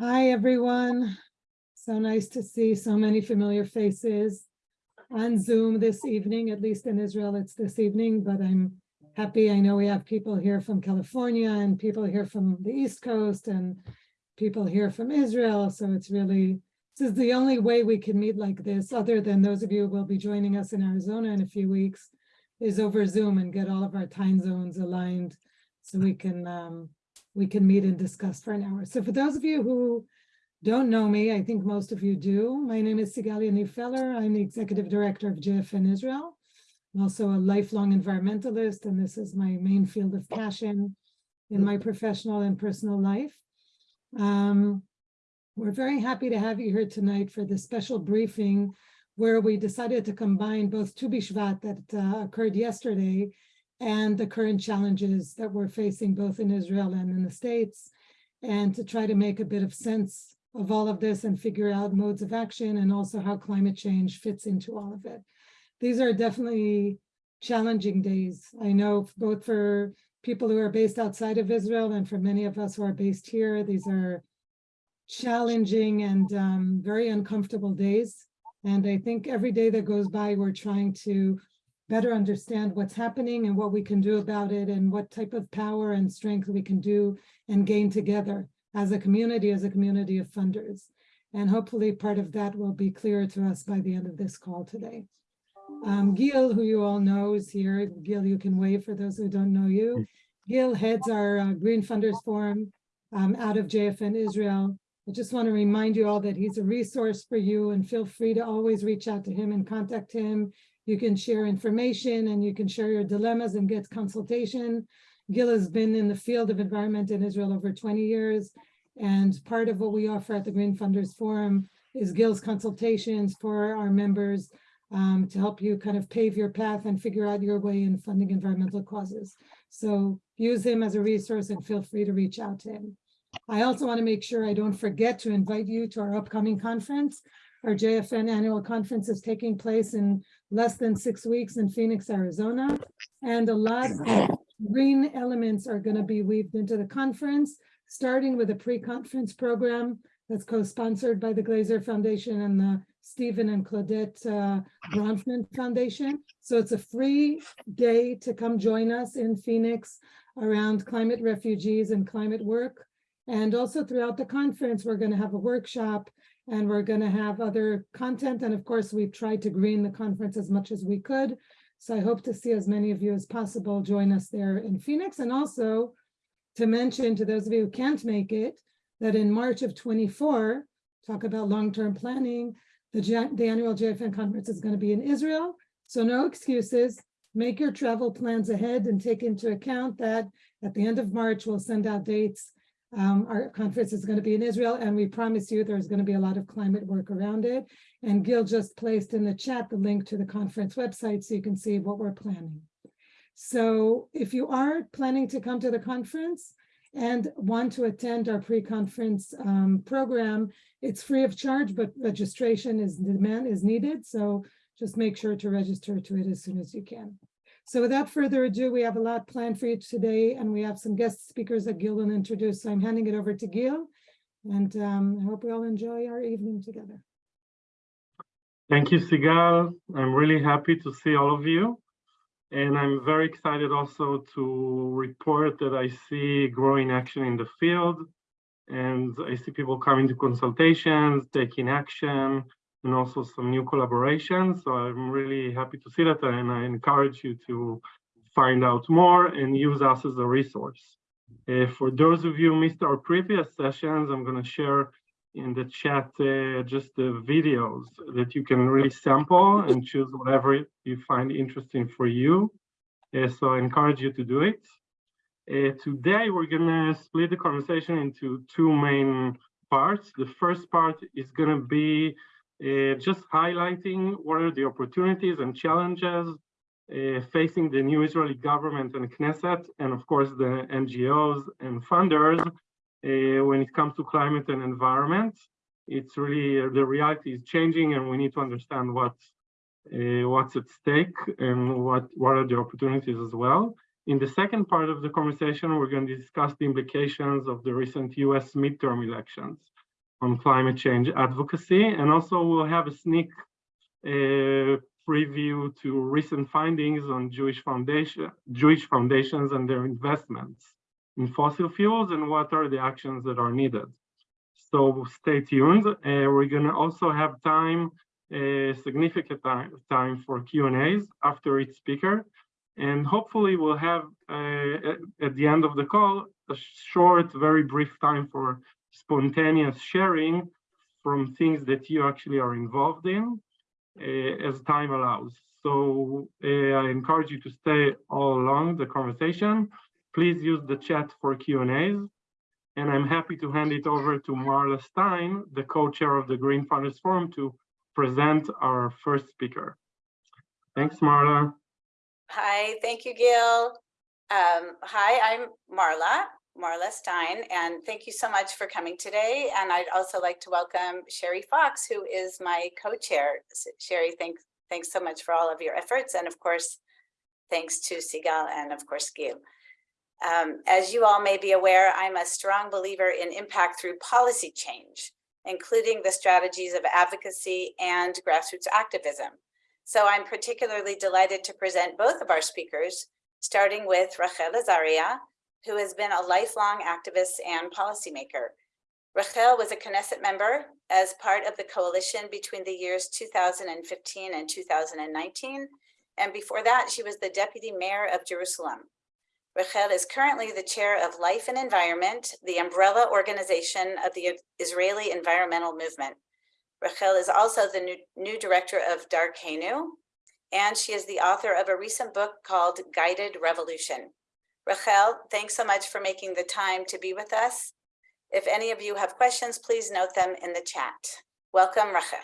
Hi, everyone. So nice to see so many familiar faces on Zoom this evening, at least in Israel, it's this evening, but I'm happy. I know we have people here from California and people here from the East Coast and people here from Israel. So it's really, this is the only way we can meet like this, other than those of you who will be joining us in Arizona in a few weeks, is over Zoom and get all of our time zones aligned so we can um, we can meet and discuss for an hour. So for those of you who don't know me, I think most of you do. My name is Sigal Yaniv Feller. I'm the executive director of JFN Israel. I'm also a lifelong environmentalist, and this is my main field of passion in my professional and personal life. Um, we're very happy to have you here tonight for this special briefing where we decided to combine both Tu B'Shvat that uh, occurred yesterday and the current challenges that we're facing both in Israel and in the States, and to try to make a bit of sense of all of this and figure out modes of action and also how climate change fits into all of it. These are definitely challenging days. I know both for people who are based outside of Israel and for many of us who are based here, these are challenging and um, very uncomfortable days. And I think every day that goes by, we're trying to better understand what's happening and what we can do about it and what type of power and strength we can do and gain together as a community, as a community of funders. And hopefully part of that will be clearer to us by the end of this call today. Um, Gil, who you all know is here. Gil, you can wave for those who don't know you. Gil heads our uh, Green Funders Forum um, out of JFN Israel. I just want to remind you all that he's a resource for you and feel free to always reach out to him and contact him you can share information and you can share your dilemmas and get consultation. Gil has been in the field of environment in Israel over 20 years. And part of what we offer at the Green Funders Forum is Gil's consultations for our members um, to help you kind of pave your path and figure out your way in funding environmental causes. So use him as a resource and feel free to reach out to him. I also want to make sure I don't forget to invite you to our upcoming conference. Our JFN annual conference is taking place in less than six weeks in Phoenix, Arizona. And a lot of green elements are going to be weaved into the conference, starting with a pre-conference program that's co-sponsored by the Glazer Foundation and the Stephen and Claudette uh, Bronfman Foundation. So it's a free day to come join us in Phoenix around climate refugees and climate work. And also throughout the conference, we're going to have a workshop and we're going to have other content. And of course, we've tried to green the conference as much as we could. So I hope to see as many of you as possible join us there in Phoenix. And also to mention to those of you who can't make it, that in March of 24, talk about long-term planning, the, the annual JFN conference is going to be in Israel. So no excuses. Make your travel plans ahead and take into account that at the end of March, we'll send out dates um, our conference is going to be in Israel, and we promise you there's going to be a lot of climate work around it. And Gil just placed in the chat the link to the conference website so you can see what we're planning. So if you are planning to come to the conference and want to attend our pre-conference um, program, it's free of charge, but registration is demand is needed. So just make sure to register to it as soon as you can. So without further ado, we have a lot planned for you today, and we have some guest speakers that Gil will introduce. So I'm handing it over to Gil, and um, I hope we all enjoy our evening together. Thank you, Sigal. I'm really happy to see all of you. And I'm very excited also to report that I see growing action in the field. And I see people coming to consultations, taking action, and also some new collaborations. So I'm really happy to see that and I encourage you to find out more and use us as a resource. Uh, for those of you who missed our previous sessions, I'm going to share in the chat uh, just the videos that you can really sample and choose whatever you find interesting for you. Uh, so I encourage you to do it. Uh, today, we're going to split the conversation into two main parts. The first part is going to be uh, just highlighting what are the opportunities and challenges uh, facing the new Israeli government and Knesset, and of course the NGOs and funders uh, when it comes to climate and environment. It's really, uh, the reality is changing and we need to understand what, uh, what's at stake and what, what are the opportunities as well. In the second part of the conversation, we're going to discuss the implications of the recent US midterm elections on climate change advocacy. And also we'll have a sneak uh, preview to recent findings on Jewish foundation, Jewish foundations and their investments in fossil fuels and what are the actions that are needed. So stay tuned. Uh, we're gonna also have time, uh, significant time, time for Q&As after each speaker. And hopefully we'll have uh, at the end of the call, a short, very brief time for spontaneous sharing from things that you actually are involved in uh, as time allows. So uh, I encourage you to stay all along the conversation. Please use the chat for Q&As. And I'm happy to hand it over to Marla Stein, the co-chair of the Green Funders Forum, to present our first speaker. Thanks, Marla. Hi, thank you, Gil. Um, hi, I'm Marla, Marla Stein, and thank you so much for coming today. And I'd also like to welcome Sherry Fox, who is my co-chair. Sherry, thanks, thanks so much for all of your efforts. And of course, thanks to Sigal and of course, Gil. Um, as you all may be aware, I'm a strong believer in impact through policy change, including the strategies of advocacy and grassroots activism. So I'm particularly delighted to present both of our speakers, starting with Rachel Azaria, who has been a lifelong activist and policymaker. Rachel was a Knesset member as part of the coalition between the years 2015 and 2019. And before that, she was the deputy mayor of Jerusalem. Rachel is currently the chair of Life and Environment, the umbrella organization of the Israeli environmental movement. Rachel is also the new, new director of Darkenu, and she is the author of a recent book called Guided Revolution. Rachel, thanks so much for making the time to be with us. If any of you have questions, please note them in the chat. Welcome, Rachel.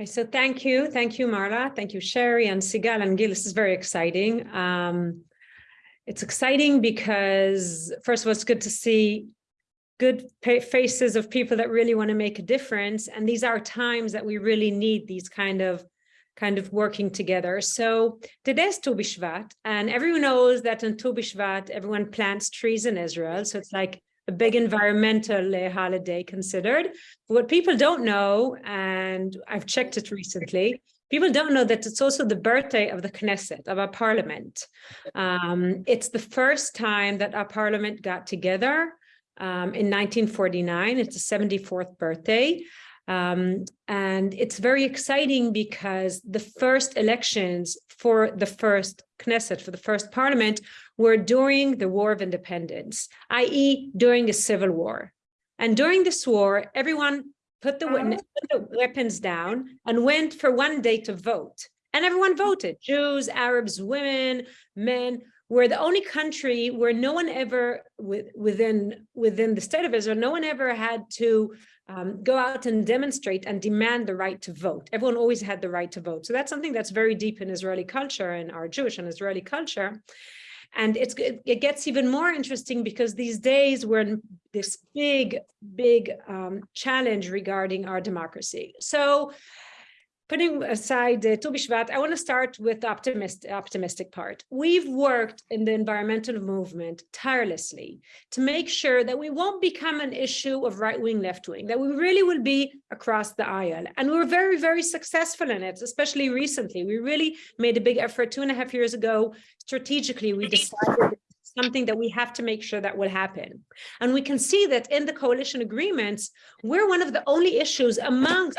Okay, so thank you. Thank you, Marla. Thank you, Sherry and Sigal and Gil. This is very exciting. Um, it's exciting because first of all, it's good to see good faces of people that really want to make a difference. And these are times that we really need these kind of kind of working together. So today's Tu B'Shvat, and everyone knows that on Tu B'Shvat, everyone plants trees in Israel. So it's like a big environmental uh, holiday considered. But what people don't know, and I've checked it recently, people don't know that it's also the birthday of the Knesset, of our parliament. Um, it's the first time that our parliament got together um, in 1949. It's the 74th birthday. Um, and it's very exciting because the first elections for the first Knesset, for the first parliament, were during the War of Independence, i.e. during a civil war. And during this war, everyone put the, win- put the weapons down and went for one day to vote. And everyone voted, Jews, Arabs, women, men, we're the only country where no one ever within within the state of Israel, no one ever had to um, go out and demonstrate and demand the right to vote. Everyone always had the right to vote. So that's something that's very deep in Israeli culture and our Jewish and Israeli culture. And it's it gets even more interesting because these days we're in this big, big um, challenge regarding our democracy. So putting aside uh, Tu B'Shvat, I want to start with the optimist, optimistic part. We've worked in the environmental movement tirelessly to make sure that we won't become an issue of right wing, left wing, that we really will be across the aisle. And we're very, very successful in it, especially recently. We really made a big effort two and a half years ago. Strategically, we decided something that we have to make sure that will happen. And we can see that in the coalition agreements, we're one of the only issues amongst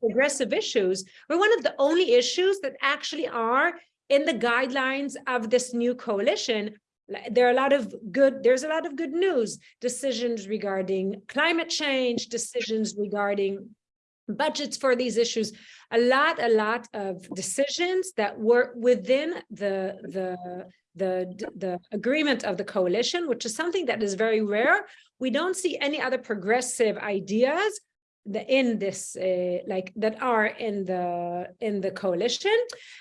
progressive issues, we're one of the only issues that actually are in the guidelines of this new coalition. There are a lot of good, there's a lot of good news, decisions regarding climate change, decisions regarding budgets for these issues a lot a lot of decisions that were within the the the the agreement of the coalition which is something that is very rare. We don't see any other progressive ideas the in this uh, like that are in the in the coalition.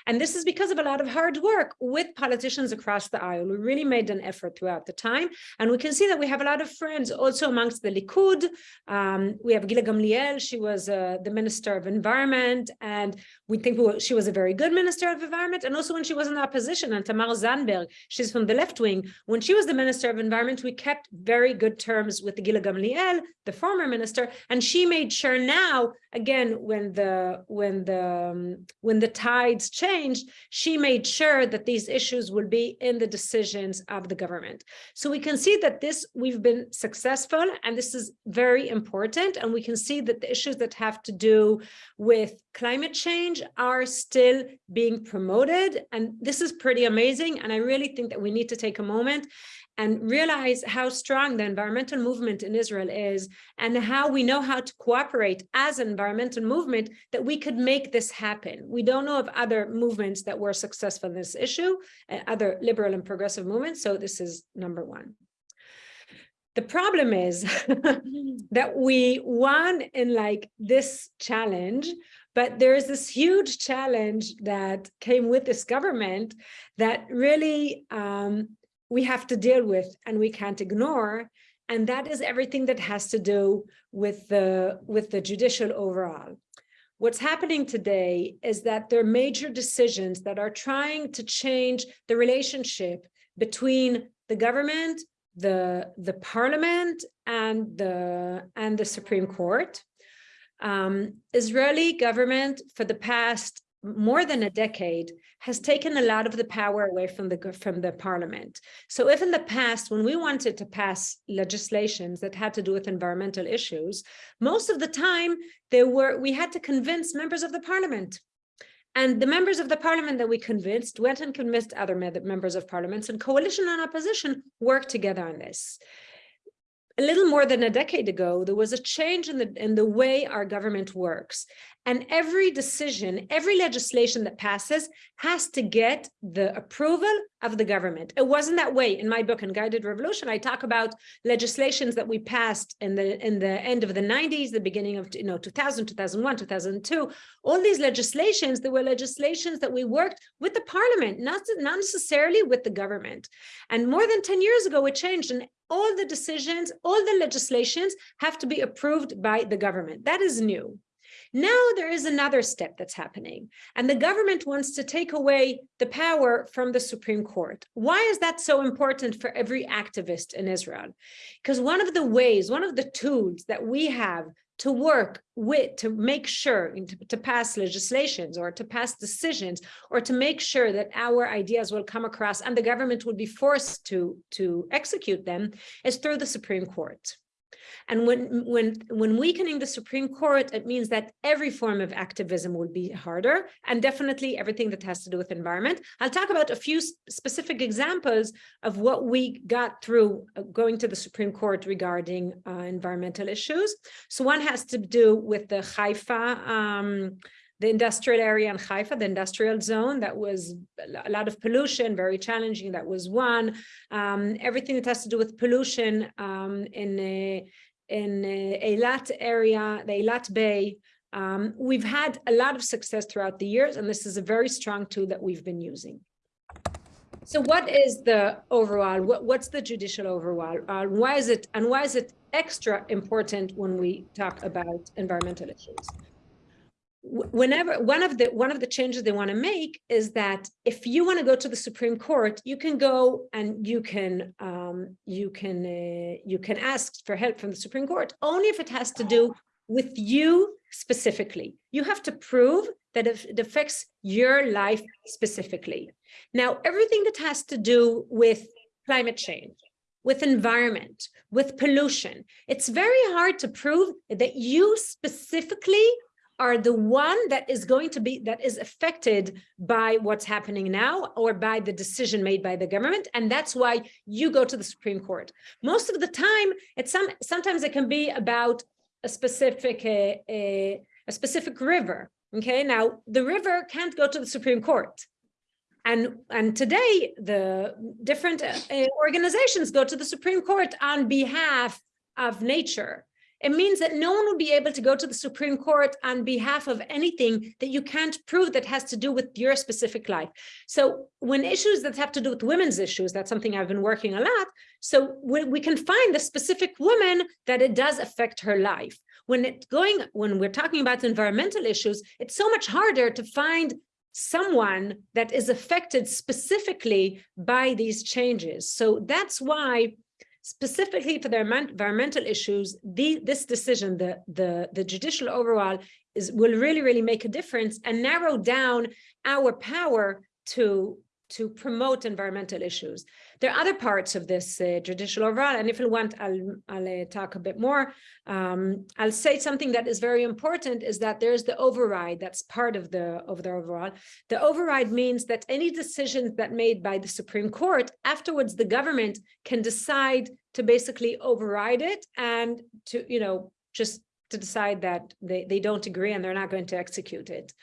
And this is because of a lot of hard work with politicians across the aisle. We really made an effort throughout the time. And we can see that we have a lot of friends also amongst the Likud. Um, we have Gila Gamliel. She was uh, the minister of environment. And we think we were- she was a very good minister of environment. And also when she was in opposition and Tamar Zandberg she's from the left wing when she was the minister of environment we kept very good terms with Gila Gamliel the former minister. And she made sure now again when the when the um, when the tides changed she made sure that these issues will be in the decisions of the government. So we can see that this we've been successful and this is very important. And we can see that the issues that have to do with climate change are still being promoted. And this is pretty amazing. And i really think that we need to take a moment and realize how strong the environmental movement in Israel is and how we know how to cooperate as an environmental movement that we could make this happen. We don't know of other movements that were successful in this issue, uh, other liberal and progressive movements. So this is number one. The problem is that we won in like this challenge, but there is this huge challenge that came with this government that really um, we have to deal with and we can't ignore. And that is everything that has to do with the, with the judicial overhaul. What's happening today is that there are major decisions that are trying to change the relationship between the government, the, the parliament, and the, and the Supreme Court. Um, Israeli government for the past more than a decade has taken a lot of the power away from the from the parliament. So if in the past, when we wanted to pass legislations that had to do with environmental issues, most of the time there were we had to convince members of the parliament. And the members of the parliament that we convinced went and convinced other members of parliaments and coalition and opposition worked together on this a little more than a decade ago, there was a change in the in the way our government works. And every decision, every legislation that passes has to get the approval of the government. It wasn't that way in my book, Unguided Revolution. I talk about legislations that we passed in the in the end of the 90s, the beginning of you know 2000, 2001, 2002. All these legislations, there were legislations that we worked with the parliament, not, not necessarily with the government. And more than 10 years ago, it changed. And all the decisions, all the legislations have to be approved by the government. That is new. Now there is another step that's happening, and the government wants to take away the power from the Supreme Court. Why is that so important for every activist in Israel? Because one of the ways, one of the tools that we have to work with, to make sure, to, to pass legislations or to pass decisions, or to make sure that our ideas will come across and the government will be forced to, to execute them, is through the Supreme Court. And when, when, when weakening the Supreme Court, it means that every form of activism will be harder and definitely everything that has to do with environment. I'll talk about a few specific examples of what we got through uh, going to the Supreme Court regarding uh, environmental issues. So one has to do with the Haifa, um, the industrial area in Haifa, the industrial zone, that was a lot of pollution, very challenging. That was one. Um, everything that has to do with pollution um, in a, in a Eilat area, the Eilat Bay. Um, we've had a lot of success throughout the years, and this is a very strong tool that we've been using. So what is the overhaul, what, what's the judicial overhaul? Uh, why is it, and why is it extra important when we talk about environmental issues? Wh- Whenever, one of the, one of the changes they want to make is that if you want to go to the Supreme Court, you can go and you can, um, you can, uh, you can ask for help from the Supreme Court, only if it has to do with you specifically. You have to prove that it affects your life specifically. Now, everything that has to do with climate change, with environment, with pollution, it's very hard to prove that you specifically are the one that is going to be, that is affected by what's happening now or by the decision made by the government. And that's why you go to the Supreme Court. Most of the time, it's some, sometimes it can be about a specific, a, a, a specific river. Okay, now the river can't go to the Supreme Court. And, and today, the different uh, uh, organizations go to the Supreme Court on behalf of nature. It means that no one will be able to go to the Supreme Court on behalf of anything that you can't prove that has to do with your specific life. So when issues that have to do with women's issues, that's something I've been working a lot. So we, we can find the specific woman that it does affect her life. When it's going, when we're talking about environmental issues, it's so much harder to find someone that is affected specifically by these changes. So that's why specifically for their environmental issues, the, this decision, the, the, the judicial overhaul is, will really, really make a difference and narrow down our power to, to promote environmental issues. There are other parts of this uh, judicial overhaul, and if you want, I'll, I'll uh, talk a bit more. Um, I'll say something that is very important is that there's the override that's part of the, of the overhaul. The override means that any decisions that made by the Supreme Court, afterwards the government can decide to basically override it and to, you know, just to decide that they, they don't agree and they're not going to execute it.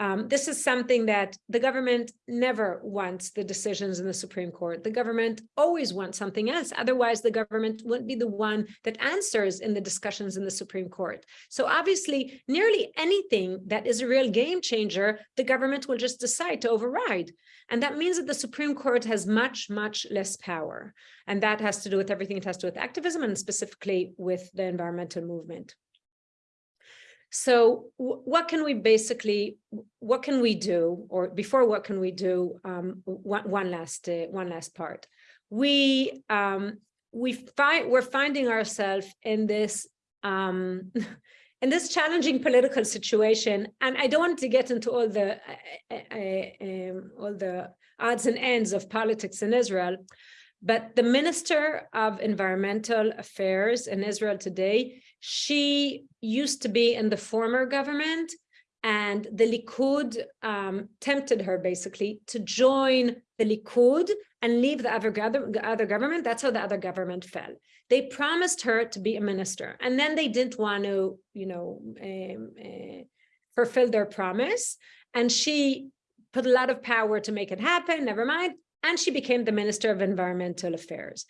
Um, this is something that the government never wants the decisions in the Supreme Court. The government always wants something else. Otherwise, the government wouldn't be the one that answers in the discussions in the Supreme Court. So obviously, nearly anything that is a real game changer, the government will just decide to override. And that means that the Supreme Court has much, much less power. And that has to do with everything. It has to do with activism and specifically with the environmental movement. So what can we basically, what can we do? Or before what can we do, um, one, one last, uh, one last part. We, um, we find, we're finding ourselves in this, um, in this challenging political situation. And I don't want to get into all the, uh, uh, uh, um, all the odds and ends of politics in Israel. But the Minister of Environmental Affairs in Israel today, she used to be in the former government and the Likud um, tempted her basically to join the Likud and leave the other, the other government. That's how the other government fell. They promised her to be a minister and then they didn't want to, you know, um, uh, fulfill their promise. And she put a lot of power to make it happen, never mind and she became the Minister of Environmental Affairs.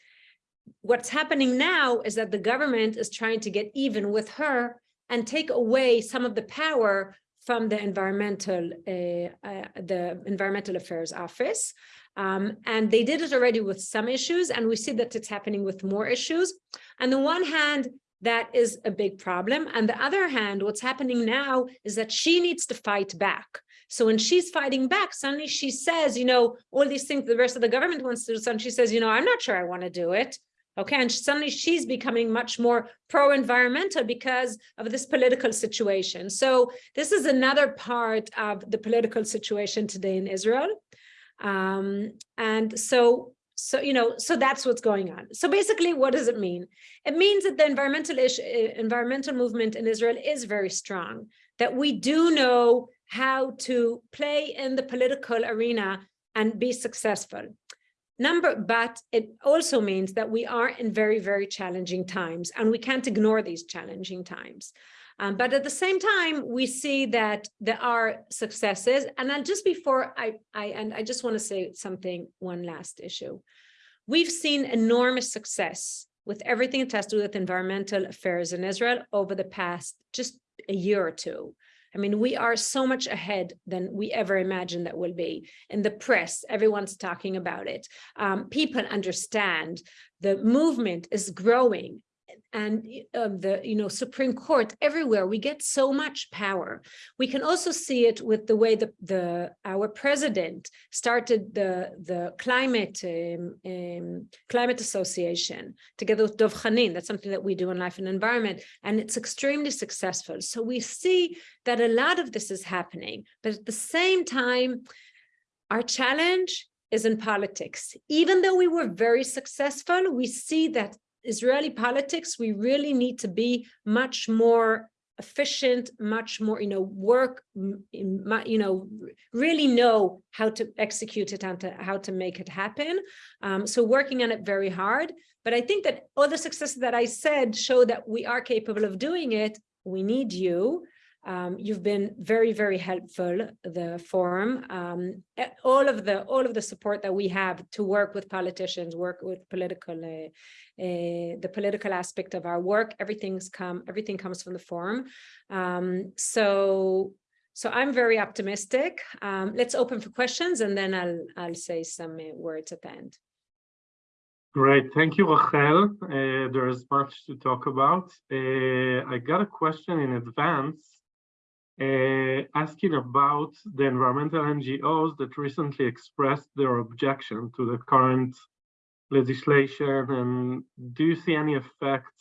What's happening now is that the government is trying to get even with her and take away some of the power from the environmental uh, uh, the environmental affairs office. Um, and they did it already with some issues and we see that it's happening with more issues. And on the one hand that is a big problem. And the other hand what's happening now is that she needs to fight back. So when she's fighting back, suddenly she says, you know, all these things the rest of the government wants to do, and she says, you know, I'm not sure I want to do it. Okay, and suddenly she's becoming much more pro-environmental because of this political situation. So this is another part of the political situation today in Israel. Um, and so, so, you know, so that's what's going on. So basically, what does it mean? It means that the environmental issue, environmental movement in Israel is very strong, that we do know how to play in the political arena and be successful. Number, but it also means that we are in very, very challenging times and we can't ignore these challenging times. Um, but at the same time, we see that there are successes. And I'll just before I, I and I just want to say something, one last issue. We've seen enormous success with everything that has to do with environmental affairs in Israel over the past just a year or two. I mean, we are so much ahead than we ever imagined that will be. In the press, everyone's talking about it. Um, people understand the movement is growing and uh, the you know Supreme Court everywhere we get so much power. We can also see it with the way the the our president started the the climate um, um, climate association together with Dov Khanin. That's something that we do in life and environment, and it's extremely successful. So we see that a lot of this is happening, but at the same time, our challenge is in politics. Even though we were very successful, we see that Israeli politics, we really need to be much more efficient, much more, you know, work, you know, really know how to execute it and to, how to make it happen. Um, so working on it very hard. But I think that all the successes that I said show that we are capable of doing it. We need you. Um, you've been very, very helpful, the forum. Um, eh, all of the all of the support that we have to work with politicians, work with political, uh, uh, the political aspect of our work, everything's come, everything comes from the forum. Um, so, so I'm very optimistic. Um, let's open for questions and then I'll I'll say some uh, words at the end. Great, thank you, Rachel. Uh, there is much to talk about. Uh, I got a question in advance uh, asking about the environmental NGOs that recently expressed their objection to the current legislation. And do you see any effect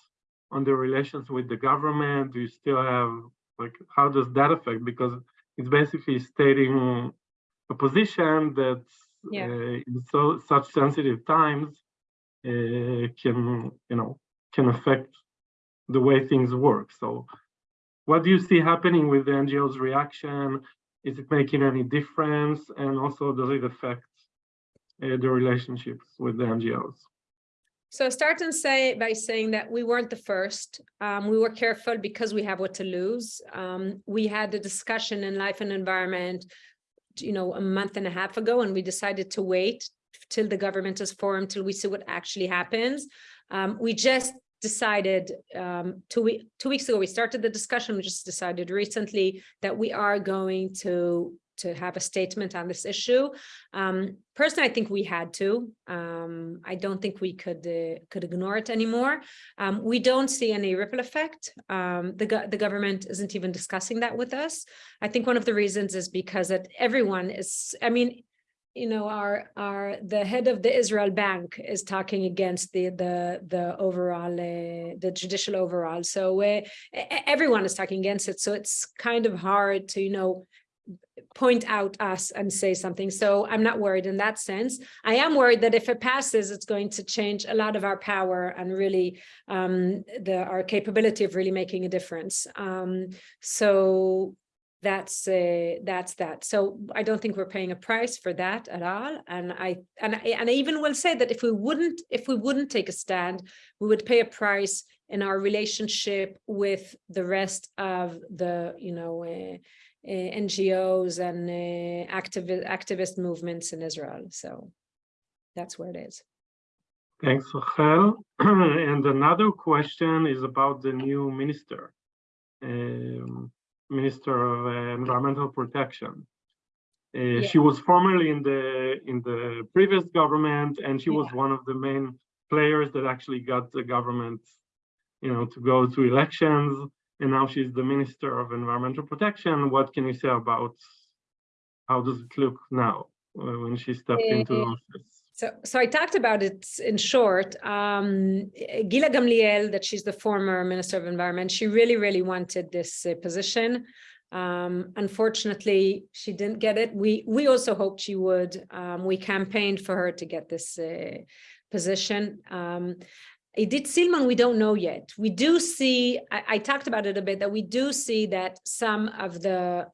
on the relations with the government? Do you still have, like, how does that affect? Because it's basically stating a position that Yeah. uh, in so such sensitive times uh, can, you know, can affect the way things work. So what do you see happening with the NGO's reaction? Is it making any difference? And also, does it affect uh, the relationships with the NGOs? So start and say by saying that we weren't the first. Um, we were careful because we have what to lose. Um, we had a discussion in life and environment, you know, a month and a half ago, and we decided to wait till the government is formed, till we see what actually happens. Um, we just decided um, two, week, two weeks ago, we started the discussion, we just decided recently that we are going to to have a statement on this issue. Um, personally, I think we had to. Um, I don't think we could uh, could ignore it anymore. Um, we don't see any ripple effect. Um, the, go the government isn't even discussing that with us. I think one of the reasons is because that everyone is, I mean, you know, our our the head of the Israel Bank is talking against the the the overhaul uh, the judicial overhaul. So uh, everyone is talking against it. So it's kind of hard to you know point out us and say something. So I'm not worried in that sense. I am worried that if it passes, it's going to change a lot of our power and really um, the our capability of really making a difference. Um, so that's uh, that's that. So I don't think we're paying a price for that at all. And I and I, and I even will say that if we wouldn't if we wouldn't take a stand, we would pay a price in our relationship with the rest of the you know uh, uh, NGOs and uh, activist activist movements in Israel. So that's where it is. Thanks, Rachel. and another question is about the new minister. Um, Minister of uh, Environmental Protection. Uh, Yeah. She was formerly in the in the previous government, and she was one of the main players that actually got the government, you know, to go to elections. And now she's the Minister of Environmental Protection. What can you say about how does it look now uh, when she stepped into Uh, office? So, so I talked about it in short. Um, Gila Gamliel, that she's the former Minister of Environment, she really, really wanted this uh, position. Um, unfortunately, she didn't get it. We we also hoped she would. Um, we campaigned for her to get this uh, position. Um, Idit Silman, we don't know yet. We do see, I, I talked about it a bit, that we do see that some of the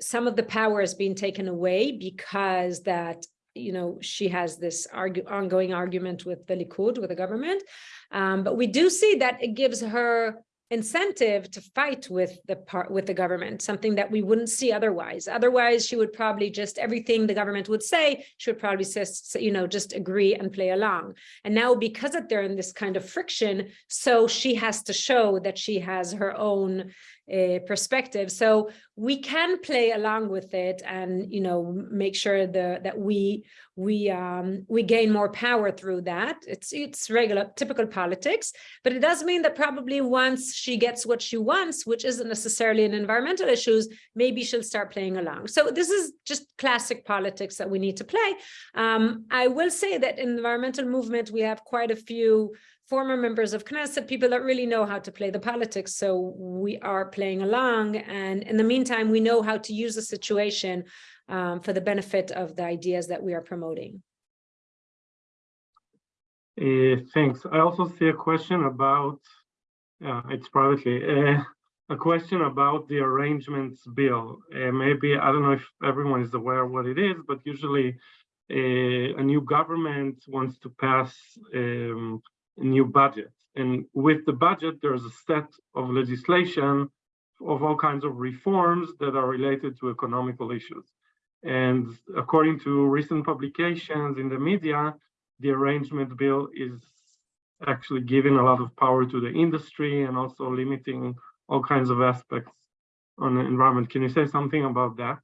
some of the power is being taken away because that you know, she has this ongoing argument with the Likud, with the government. Um, but we do see that it gives her incentive to fight with the part with the government, something that we wouldn't see otherwise. Otherwise, she would probably just everything the government would say, she would probably just, you know, just agree and play along. And now because they're in this kind of friction, so she has to show that she has her own uh, perspective. So we can play along with it and, you know, make sure the, that we we um, we gain more power through that. It's it's regular, typical politics, but it does mean that probably once she gets what she wants, which isn't necessarily in environmental issues, maybe she'll start playing along. So this is just classic politics that we need to play. Um, I will say that in the environmental movement, we have quite a few former members of Knesset, people that really know how to play the politics. So we are playing along. And in the meantime, we know how to use the situation um, for the benefit of the ideas that we are promoting. Uh, thanks. I also see a question about, yeah, it's privately, uh, a question about the arrangements bill. Uh, maybe, I don't know if everyone is aware what it is, but usually uh, a new government wants to pass um, new budget. And with the budget, there's a set of legislation of all kinds of reforms that are related to economical issues. And according to recent publications in the media, the arrangement bill is actually giving a lot of power to the industry and also limiting all kinds of aspects on the environment. Can you say something about that?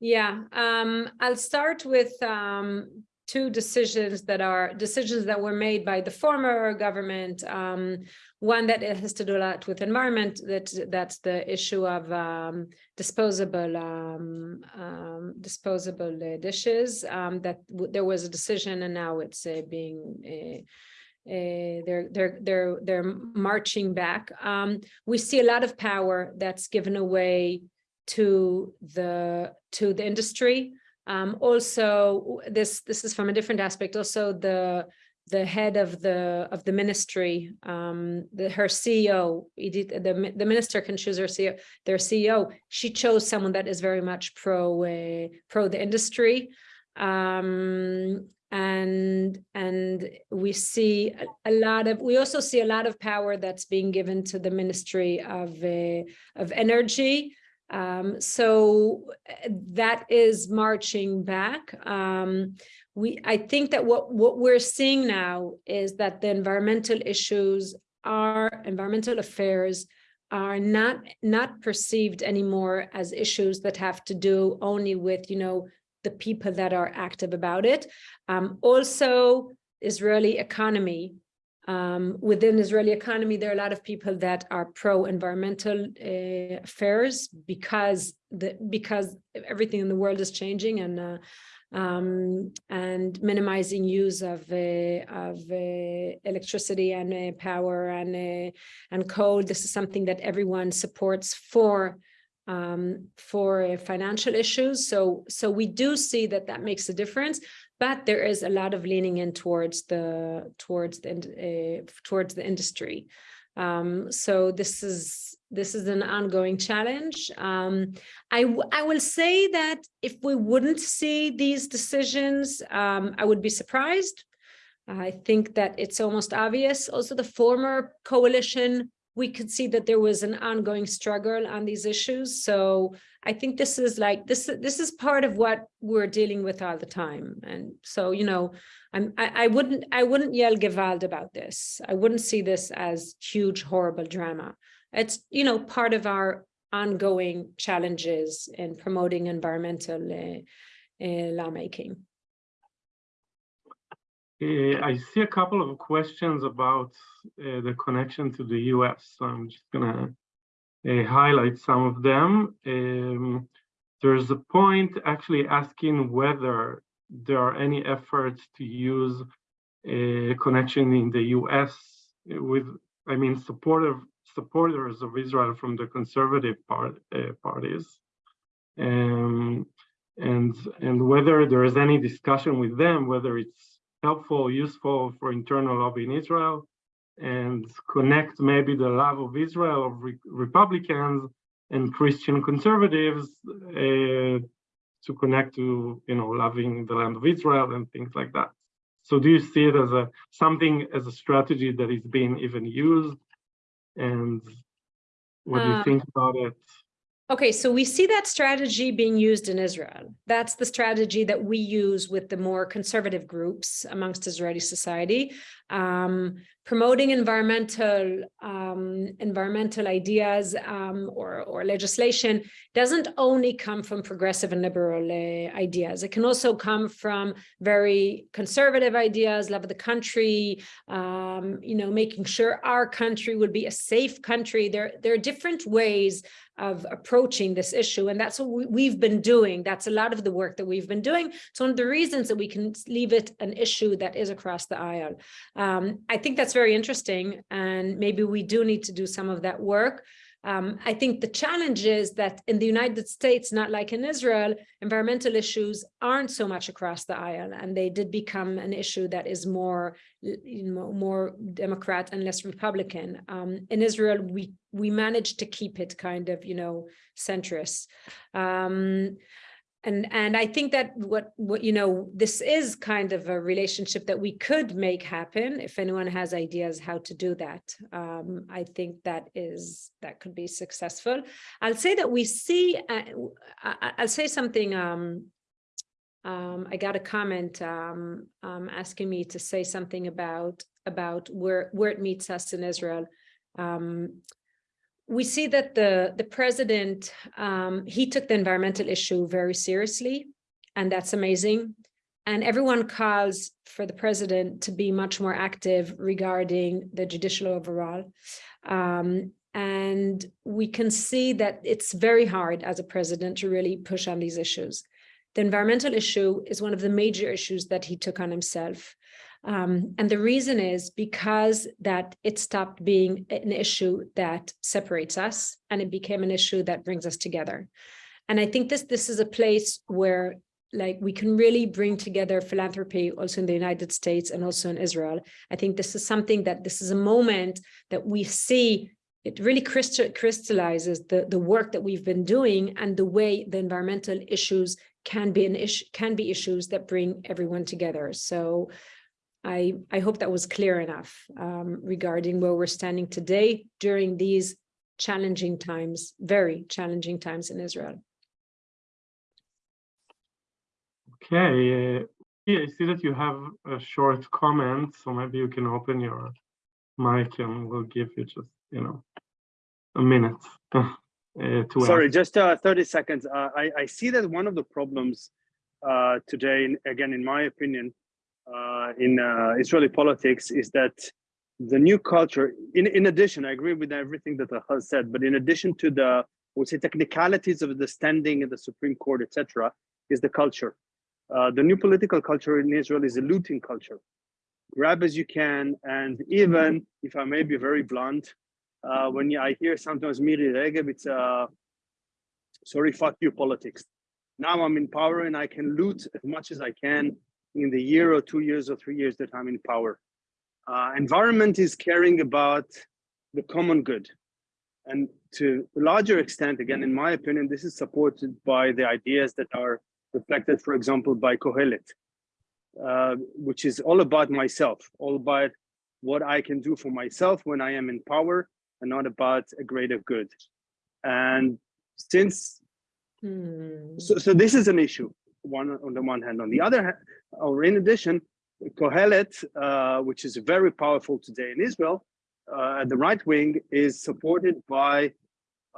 Yeah, um, I'll start with um, two decisions that are decisions that were made by the former government. Um, one that has to do a lot with environment. That that's the issue of um, disposable um, um, disposable uh, dishes. Um, that there was a decision, and now it's uh, being. Uh, uh, they're they're they're they're marching back. Um, we see a lot of power that's given away to the to the industry. Um, also, this this is from a different aspect. Also, the the head of the of the ministry, um, the her CEO, Idit, the the minister can choose her CEO. Their CEO, she chose someone that is very much pro uh, pro the industry. Um, and and we see a, lot of we also see a lot of power that's being given to the ministry of uh, of energy um, so uh, that is marching back. Um, we, I think that what, what we're seeing now is that the environmental issues are, environmental affairs are not, not perceived anymore as issues that have to do only with, you know, the people that are active about it. Um, also, Israeli economy um, within Israeli economy, there are a lot of people that are pro-environmental uh, affairs because the because everything in the world is changing and uh, um, and minimizing use of uh, of uh, electricity and power and and coal. This is something that everyone supports for um, for financial issues. So so we do see that that makes a difference but there is a lot of leaning in towards the towards the uh, towards the industry. Um, so this is this is an ongoing challenge. Um, I I will say that if we wouldn't see these decisions, um, I would be surprised. I think that it's almost obvious. Also, the former coalition we could see that there was an ongoing struggle on these issues. So I think this is like this this is part of what we're dealing with all the time. And so, you know, I'm I, I wouldn't I wouldn't yell Gewalt about this. I wouldn't see this as huge, horrible drama. It's, you know, part of our ongoing challenges in promoting environmental uh, uh, lawmaking. Uh, I see a couple of questions about uh, the connection to the US. So I'm just gonna uh, highlight some of them. Um, there's a point actually asking whether there are any efforts to use a connection in the US with, I mean, supportive supporters of Israel from the conservative part, uh, parties. Um, and, and whether there is any discussion with them, whether it's helpful, useful for internal lobby in Israel, and connect maybe the love of Israel of re Republicans and Christian conservatives uh, to connect to you know loving the land of Israel and things like that. So do you see it as a something as a strategy that is being even used? And what do you Uh, think about it? Okay, so we see that strategy being used in Israel. That's the strategy that we use with the more conservative groups amongst Israeli society, um, promoting environmental um, environmental ideas um, or, or legislation doesn't only come from progressive and liberal uh, ideas. It can also come from very conservative ideas, love of the country, um, you know, making sure our country would be a safe country. There, there are different ways of approaching this issue. And that's what we, we've been doing. That's a lot of the work that we've been doing. So one of the reasons that we can leave it an issue that is across the aisle. Um, I think that's very interesting. And maybe we do need to do some of that work. Um, I think the challenge is that in the United States, not like in Israel, environmental issues aren't so much across the aisle, and they did become an issue that is more, more Democrat and less Republican. Um, in Israel, we we managed to keep it kind of, you know, centrist. Um, and, and I think that what, what, you know, this is kind of a relationship that we could make happen. If anyone has ideas how to do that, um, I think that is, that could be successful. I'll say that we see, uh, I'll say something, um, um, I got a comment, um, um, asking me to say something about, about where, where it meets us in Israel. We see that the, the president, um, he took the environmental issue very seriously, and that's amazing. And everyone calls for the president to be much more active regarding the judicial overhaul. Um, and we can see that it's very hard as a president to really push on these issues. The environmental issue is one of the major issues that he took on himself. Um, and the reason is because that it stopped being an issue that separates us and it became an issue that brings us together. And I think this, this is a place where like we can really bring together philanthropy also in the United States and also in Israel. I think this is something that this is a moment that we see it really crystallizes the, the work that we've been doing and the way the environmental issues can be an issue can be issues that bring everyone together. So I, I hope that was clear enough um, regarding where we're standing today during these challenging times, very challenging times in Israel. Okay, uh, yeah, I see that you have a short comment, so maybe you can open your mic and we'll give you just, you know, a minute uh, to Sorry, ask. just uh, 30 seconds. Uh, I, I see that one of the problems uh, today, again, in my opinion, uh, in uh, Israeli politics is that the new culture, in, in addition, I agree with everything that Ahaz said, but in addition to the, would say technicalities of the standing in the Supreme Court, etc., is the culture. Uh, the new political culture in Israel is a looting culture. Grab as you can, and even, if I may be very blunt, uh, when I hear sometimes Miri Regev, it's uh, sorry, fuck you politics. Now I'm in power and I can loot as much as I can in the year or two years or three years that I'm in power. Uh, environment is caring about the common good. And to a larger extent, again, in my opinion, this is supported by the ideas that are reflected, for example, by Kohelet, uh, which is all about myself, all about what I can do for myself when I am in power and not about a greater good. And since Hmm. so, so this is an issue one on the one hand. On the other hand or in addition kohelet uh, which is very powerful today in israel uh, the right wing is supported by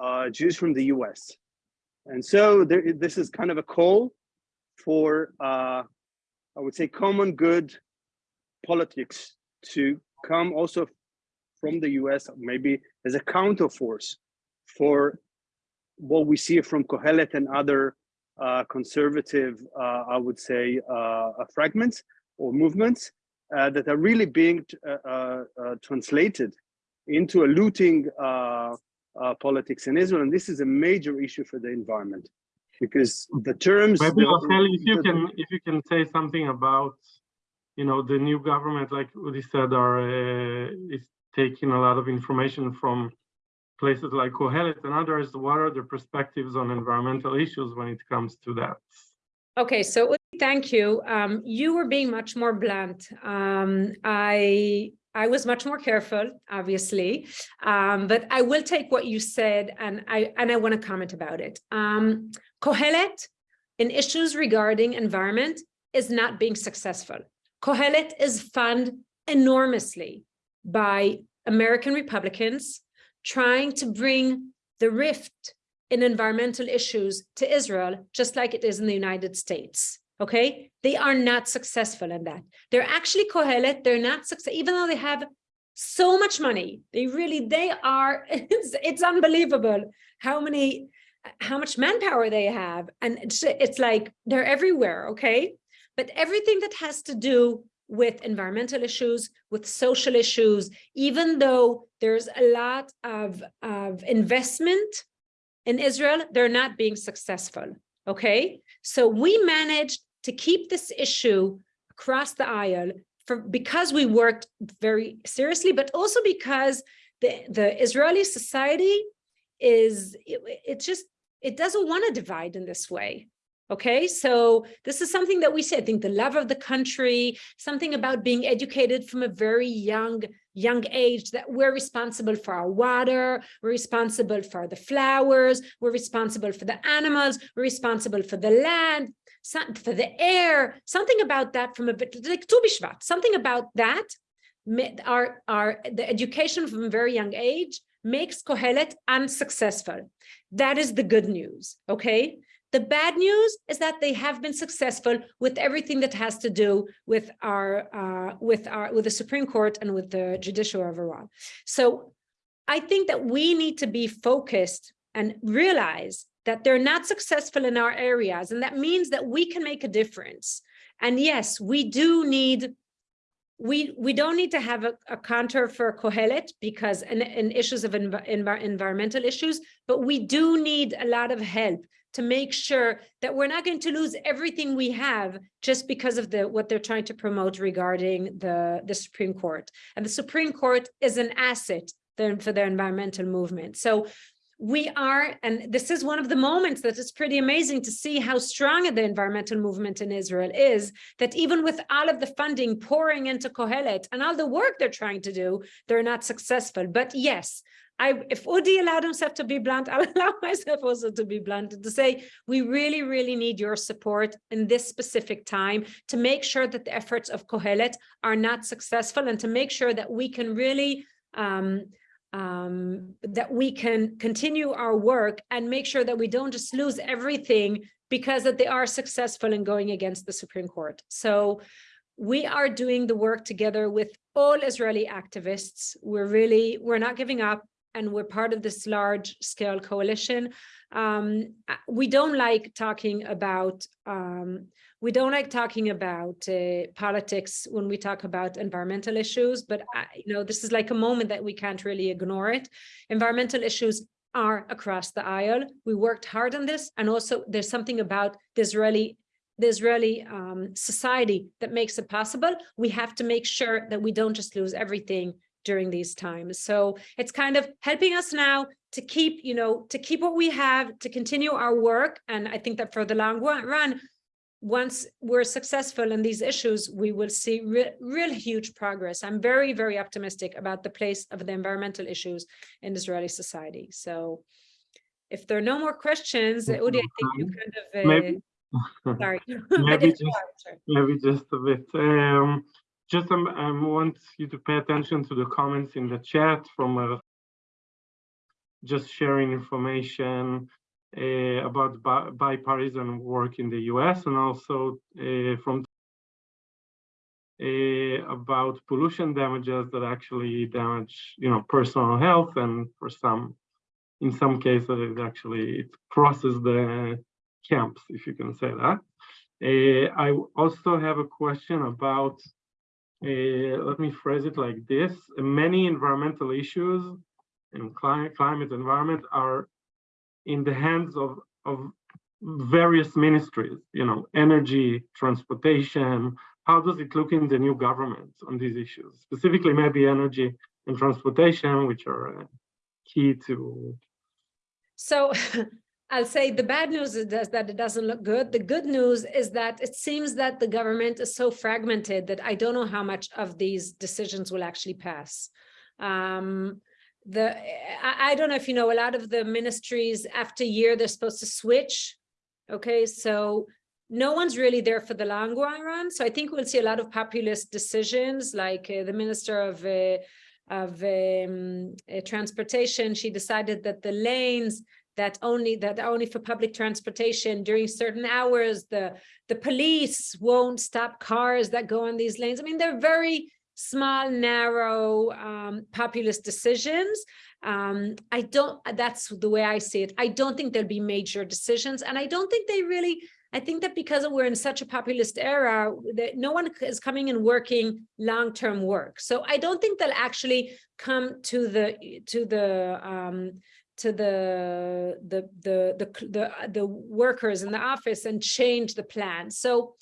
uh, jews from the us and so there, this is kind of a call for uh, i would say common good politics to come also from the us maybe as a counterforce for what we see from Kohelet and other conservative, uh, I would say, uh, fragments or movements uh, that are really being uh, uh, uh, translated into a looting uh, uh, politics in Israel. And this is a major issue for the environment because the terms. Maybe Rachel, if you can, if you can say something about, you know, the new government, like Udi said, are, uh, is taking a lot of information from places like Kohelet and others. What are their perspectives on environmental issues when it comes to that? Okay, so thank you. Um, you were being much more blunt. Um, I I was much more careful, obviously, um, but I will take what you said and I and I want to comment about it. Um, Kohelet in issues regarding environment is not being successful. Kohelet is funded enormously by American Republicans trying to bring the rift in environmental issues to Israel, just like it is in the United States. Okay, they are not successful in that. They're actually Kohelet. They're not success, even though they have so much money. They really, they are. It's, it's unbelievable how many, how much manpower they have, and it's it's like they're everywhere. Okay, but everything that has to do with environmental issues, with social issues, even though there's a lot of, of investment in Israel, they're not being successful, okay? So we managed to keep this issue across the aisle for, because we worked very seriously, but also because the, the Israeli society is, it, it just, it doesn't want to divide in this way, Okay, so this is something that we say, I think the love of the country, something about being educated from a very young, young age that we're responsible for our water, we're responsible for the flowers, we're responsible for the animals, we're responsible for the land, for the air, something about that from a bit like Tu B'Shvat, something about that, our, our, the education from a very young age makes Kohelet unsuccessful. That is the good news, okay? The bad news is that they have been successful with everything that has to do with our uh, with our with the Supreme Court and with the judicial overhaul. So I think that we need to be focused and realize that they're not successful in our areas, and that means that we can make a difference. And yes, we do need we we don't need to have a, a counter for Kohelet because in, in issues of env env environmental issues, but we do need a lot of help to make sure that we're not going to lose everything we have just because of the what they're trying to promote regarding the the Supreme Court. And the Supreme Court is an asset for their environmental movement. So we are, and this is one of the moments that is pretty amazing to see how strong the environmental movement in Israel is, that even with all of the funding pouring into Kohelet and all the work they're trying to do, they're not successful. But yes, I, if Udi allowed himself to be blunt, I'll allow myself also to be blunt and to say, we really, really need your support in this specific time to make sure that the efforts of Kohelet are not successful and to make sure that we can really um, um, that we can continue our work and make sure that we don't just lose everything because that they are successful in going against the Supreme Court. So we are doing the work together with all Israeli activists. We're really, we're not giving up and we're part of this large scale coalition. Um, we don't like talking about um, we don't like talking about uh, politics when we talk about environmental issues, but I, you know this is like a moment that we can't really ignore it. Environmental issues are across the aisle. We worked hard on this, and also there's something about the Israeli the Israeli um, society that makes it possible. We have to make sure that we don't just lose everything during these times. So it's kind of helping us now to keep, you know, to keep what we have, to continue our work. And I think that for the long run, once we're successful in these issues, we will see re real huge progress. I'm very, very optimistic about the place of the environmental issues in Israeli society. So if there are no more questions, Udi, I think you kind of, uh, Maybe- sorry. Maybe But if you just- Maybe just a bit. Um, just um, I want you to pay attention to the comments in the chat from uh, just sharing information uh, about bi- bipartisan work in the US and also uh, from uh, about pollution damages that actually damage, you know, personal health and for some, in some cases, it actually it crosses the camps, if you can say that. Uh, I also have a question about, uh, let me phrase it like this. Many environmental issues and climate, climate environment are in the hands of, of various ministries, you know, energy, transportation. How does it look in the new government on these issues? Specifically, maybe energy and transportation, which are uh, key to So I'll say the bad news is that it doesn't look good. The good news is that it seems that the government is so fragmented that I don't know how much of these decisions will actually pass. Um, the I, I don't know if you know, a lot of the ministries after year, they're supposed to switch. Okay, so no one's really there for the long run. So I think we'll see a lot of populist decisions like uh, the minister of uh, of um, uh, transportation. She decided that the lanes that only that only for public transportation during certain hours, the the police won't stop cars that go on these lanes. I mean, they're very small, narrow, um, populist decisions. Um, I don't, that's the way I see it. I don't think there'll be major decisions. And I don't think they really, I think that because we're in such a populist era, that no one is coming and working long-term work. So I don't think they'll actually come to the, to the, um, to the, the, the, the, the, the workers in the office and change the plan. So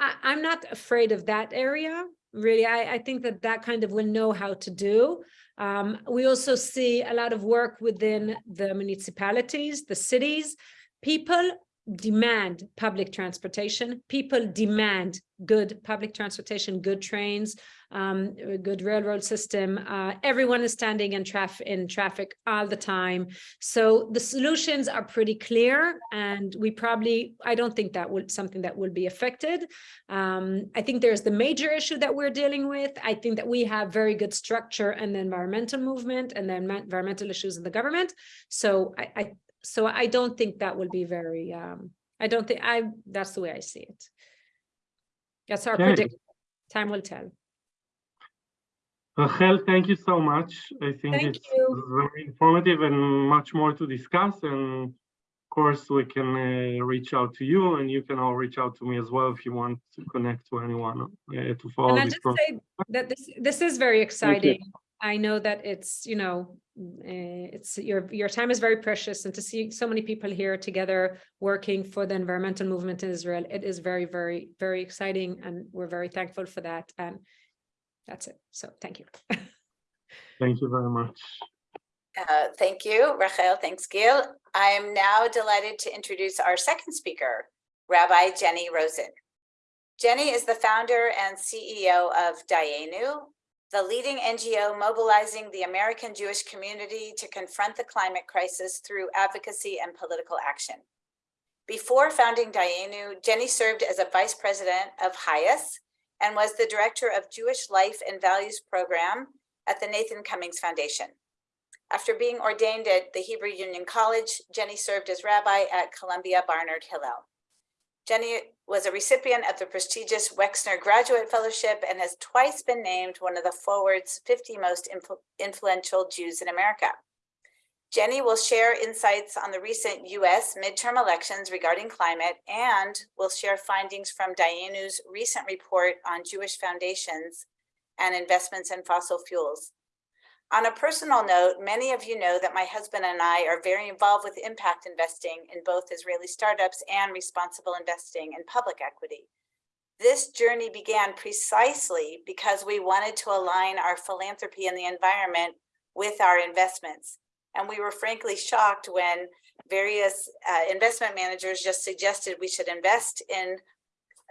I, I'm not afraid of that area really. I, I think that that kind of will know how to do. Um, we also see a lot of work within the municipalities the cities. People demand public transportation. People demand good public transportation, good trains, um, good railroad system. Uh, everyone is standing in traffic in traffic all the time. So the solutions are pretty clear, and we probably I don't think that will something that will be affected. Um, I think there's the major issue that we're dealing with. I think that we have very good structure and the environmental movement and then environmental issues in the government. So I so I don't think that will be very, um, I don't think I, that's the way I see it. That's our Okay. prediction. Time will tell. Rachel, thank you so much. I think Thank it's you. very informative and much more to discuss. And of course, we can uh, reach out to you and you can all reach out to me as well if you want to connect to anyone uh, to follow And I this just process. say that this, this is very exciting. I know that it's, you know, uh, it's your, your time is very precious and to see so many people here together working for the environmental movement in Israel, it is very, very, very exciting and we're very thankful for that. And that's it. So thank you. Thank you very much. Uh, Thank you, Rachel. Thanks, Gil. I am now delighted to introduce our second speaker, Rabbi Jennie Rosenn. Jennie is the founder and CEO of Dayenu, the leading NGO mobilizing the American Jewish community to confront the climate crisis through advocacy and political action. Before founding Dayenu, Jennie served as a vice president of HIAS and was the director of Jewish Life and Values Program at the Nathan Cummings Foundation. After being ordained at the Hebrew Union College, Jennie served as rabbi at Columbia Barnard Hillel. Jennie was a recipient of the prestigious Wexner Graduate Fellowship and has twice been named one of the Forward's 50 most influ- influential Jews in America. Jennie will share insights on the recent US midterm elections regarding climate and will share findings from Dayenu's recent report on Jewish foundations and investments in fossil fuels. On a personal note, many of you know that my husband and I are very involved with impact investing in both Israeli startups and responsible investing in public equity. This journey began precisely because we wanted to align our philanthropy and the environment with our investments. And we were frankly shocked when various uh, investment managers just suggested we should invest in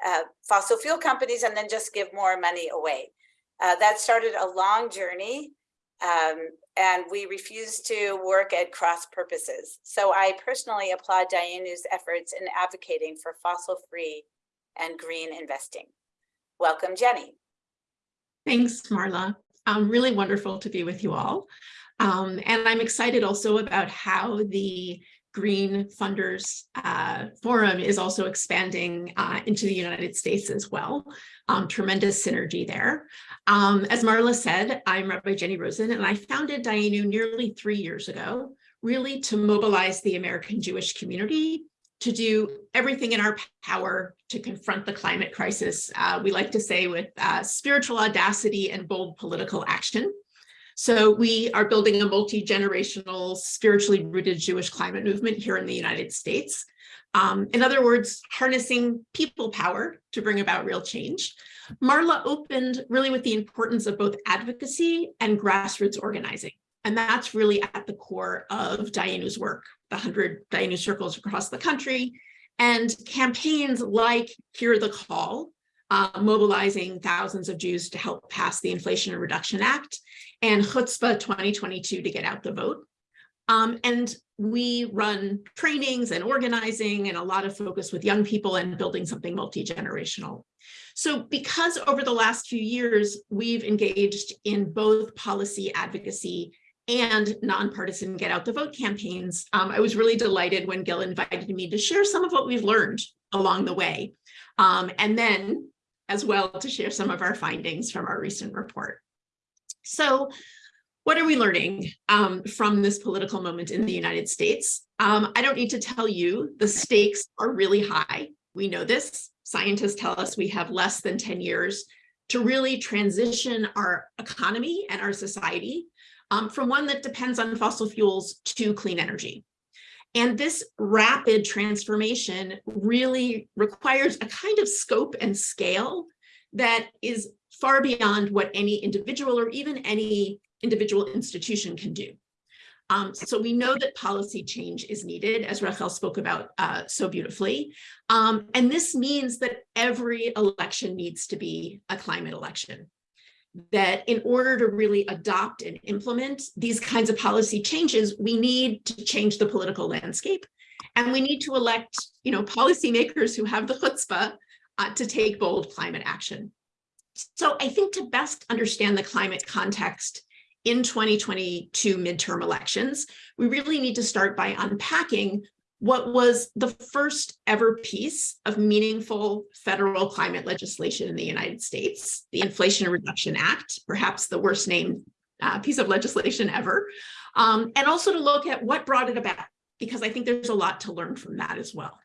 uh, fossil fuel companies and then just give more money away. Uh, that started a long journey um, and we refuse to work at cross purposes. So I personally applaud Dayenu's efforts in advocating for fossil-free and green investing. Welcome, Jennie. Thanks, Marla. Um, really wonderful to be with you all. Um, and I'm excited also about how the Green Funders uh, Forum is also expanding uh, into the United States as well. Um, tremendous synergy there. Um, as Marla said, I'm Rabbi Jennie Rosenn, and I founded Dayenu nearly three years ago, really to mobilize the American Jewish community to do everything in our power to confront the climate crisis. Uh, we like to say with uh, spiritual audacity and bold political action. So we are building a multi-generational, spiritually rooted Jewish climate movement here in the United States. Um, in other words, harnessing people power to bring about real change. Marla opened really with the importance of both advocacy and grassroots organizing. And that's really at the core of Dayenu's work, the 100 Dayenu circles across the country, and campaigns like Hear the Call, uh, mobilizing thousands of Jews to help pass the Inflation Reduction Act, and Chutzpah 2022 to get out the vote. Um, and we run trainings and organizing and a lot of focus with young people and building something multi-generational. So because over the last few years, we've engaged in both policy advocacy and nonpartisan get out the vote campaigns, um, I was really delighted when Gil invited me to share some of what we've learned along the way. Um, and then as well to share some of our findings from our recent report. So what are we learning um, from this political moment in the United States? Um, I don't need to tell you the stakes are really high. We know this. Scientists tell us we have less than 10 years to really transition our economy and our society um, from one that depends on fossil fuels to clean energy. And this rapid transformation really requires a kind of scope and scale that is far beyond what any individual or even any individual institution can do. Um, so we know that policy change is needed, as Rachel spoke about uh, so beautifully. Um, and this means that every election needs to be a climate election. That in order to really adopt and implement these kinds of policy changes, we need to change the political landscape. And we need to elect, you know, policymakers who have the chutzpah uh, to take bold climate action. So I think to best understand the climate context in 2022 midterm elections, we really need to start by unpacking what was the first ever piece of meaningful federal climate legislation in the United States, the Inflation Reduction Act, perhaps the worst named uh, piece of legislation ever, um, and also to look at what brought it about, because I think there's a lot to learn from that as well.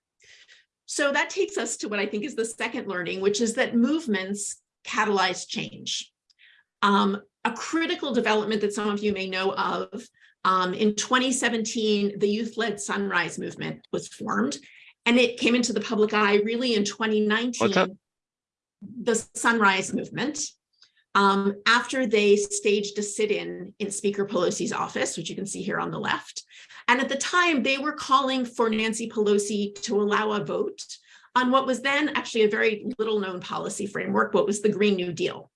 So that takes us to what I think is the second learning, which is that movements catalyze change. Um, a critical development that some of you may know of, um, in 2017, the youth-led Sunrise Movement was formed, and it came into the public eye really in 2019, the Sunrise Movement, um, after they staged a sit-in in Speaker Pelosi's office, which you can see here on the left. And at the time, they were calling for Nancy Pelosi to allow a vote on what was then actually a very little known policy framework, what was the Green New Deal,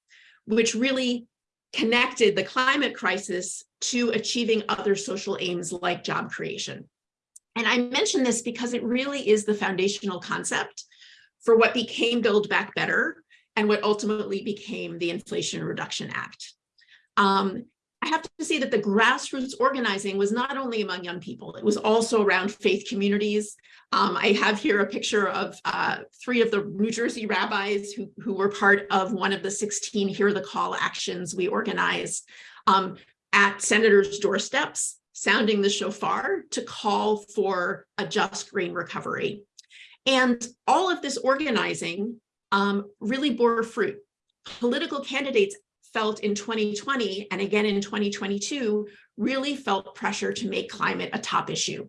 which really connected the climate crisis to achieving other social aims like job creation. And I mention this because it really is the foundational concept for what became Build Back Better and what ultimately became the Inflation Reduction Act. Um, I have to say that the grassroots organizing was not only among young people, it was also around faith communities. Um, I have here a picture of uh, three of the New Jersey rabbis who, who were part of one of the 16 Hear the Call actions we organized um, at senators' doorsteps, sounding the shofar to call for a just green recovery. And all of this organizing um, really bore fruit. Political candidates felt in 2020 and again in 2022 really felt pressure to make climate a top issue.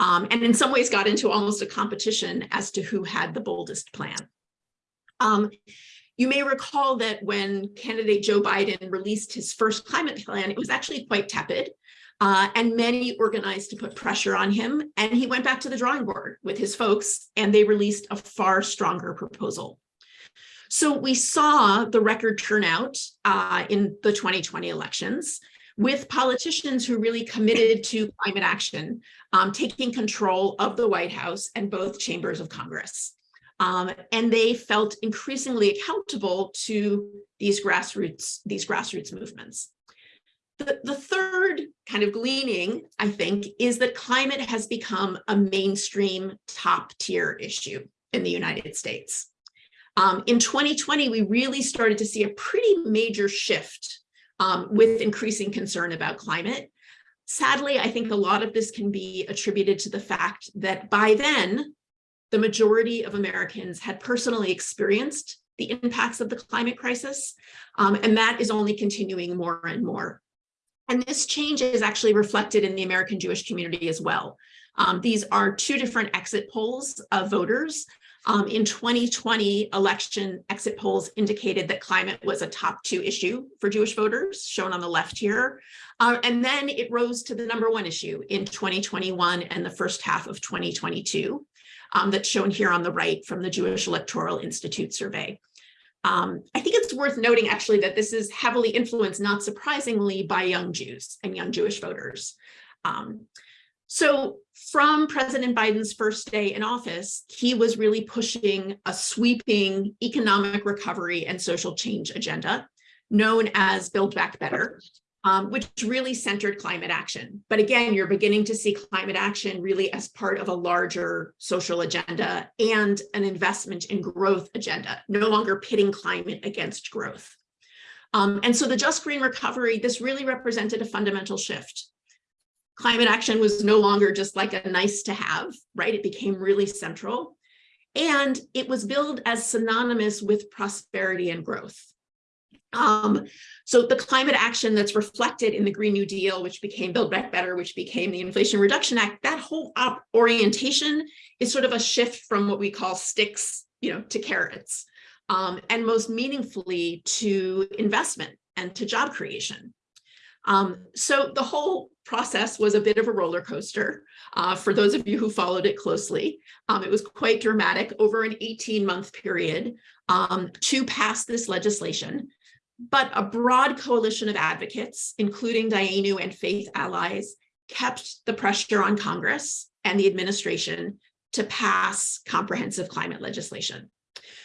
Um, and in some ways got into almost a competition as to who had the boldest plan. Um, you may recall that when candidate Joe Biden released his first climate plan, it was actually quite tepid. Uh, and many organized to put pressure on him. And he went back to the drawing board with his folks and they released a far stronger proposal. So we saw the record turnout uh, in the 2020 elections with politicians who really committed to climate action, um, taking control of the White House and both chambers of Congress. Um, and they felt increasingly accountable to these grassroots, these grassroots movements. The, the third kind of gleaning, I think, is that climate has become a mainstream top tier issue in the United States. Um, in 2020, we really started to see a pretty major shift um, with increasing concern about climate. Sadly, I think a lot of this can be attributed to the fact that by then, the majority of Americans had personally experienced the impacts of the climate crisis, um, and that is only continuing more and more. And this change is actually reflected in the American Jewish community as well. Um, these are two different exit polls of voters um, in 2020 election exit polls indicated that climate was a top two issue for Jewish voters, shown on the left here. Uh, and then it rose to the number one issue in 2021 and the first half of 2022, um, that's shown here on the right from the Jewish Electoral Institute survey. Um, I think it's worth noting actually that this is heavily influenced, not surprisingly, by young Jews and young Jewish voters. Um, so from President Biden's first day in office, he was really pushing a sweeping economic recovery and social change agenda known as Build Back Better, um, which really centered climate action. But again, you're beginning to see climate action really as part of a larger social agenda and an investment in growth agenda, no longer pitting climate against growth. Um, and so the Just Green Recovery, this really represented a fundamental shift climate action was no longer just like a nice to have, right? It became really central. And it was billed as synonymous with prosperity and growth. Um, so the climate action that's reflected in the Green New Deal, which became Build Back Better, which became the Inflation Reduction Act, that whole orientation is sort of a shift from what we call sticks, you know, to carrots, um, and most meaningfully to investment and to job creation. Um, so the whole process was a bit of a roller coaster. Uh, for those of you who followed it closely, um, it was quite dramatic over an 18 month period um, to pass this legislation. But a broad coalition of advocates, including Dayenu and faith allies, kept the pressure on Congress and the administration to pass comprehensive climate legislation.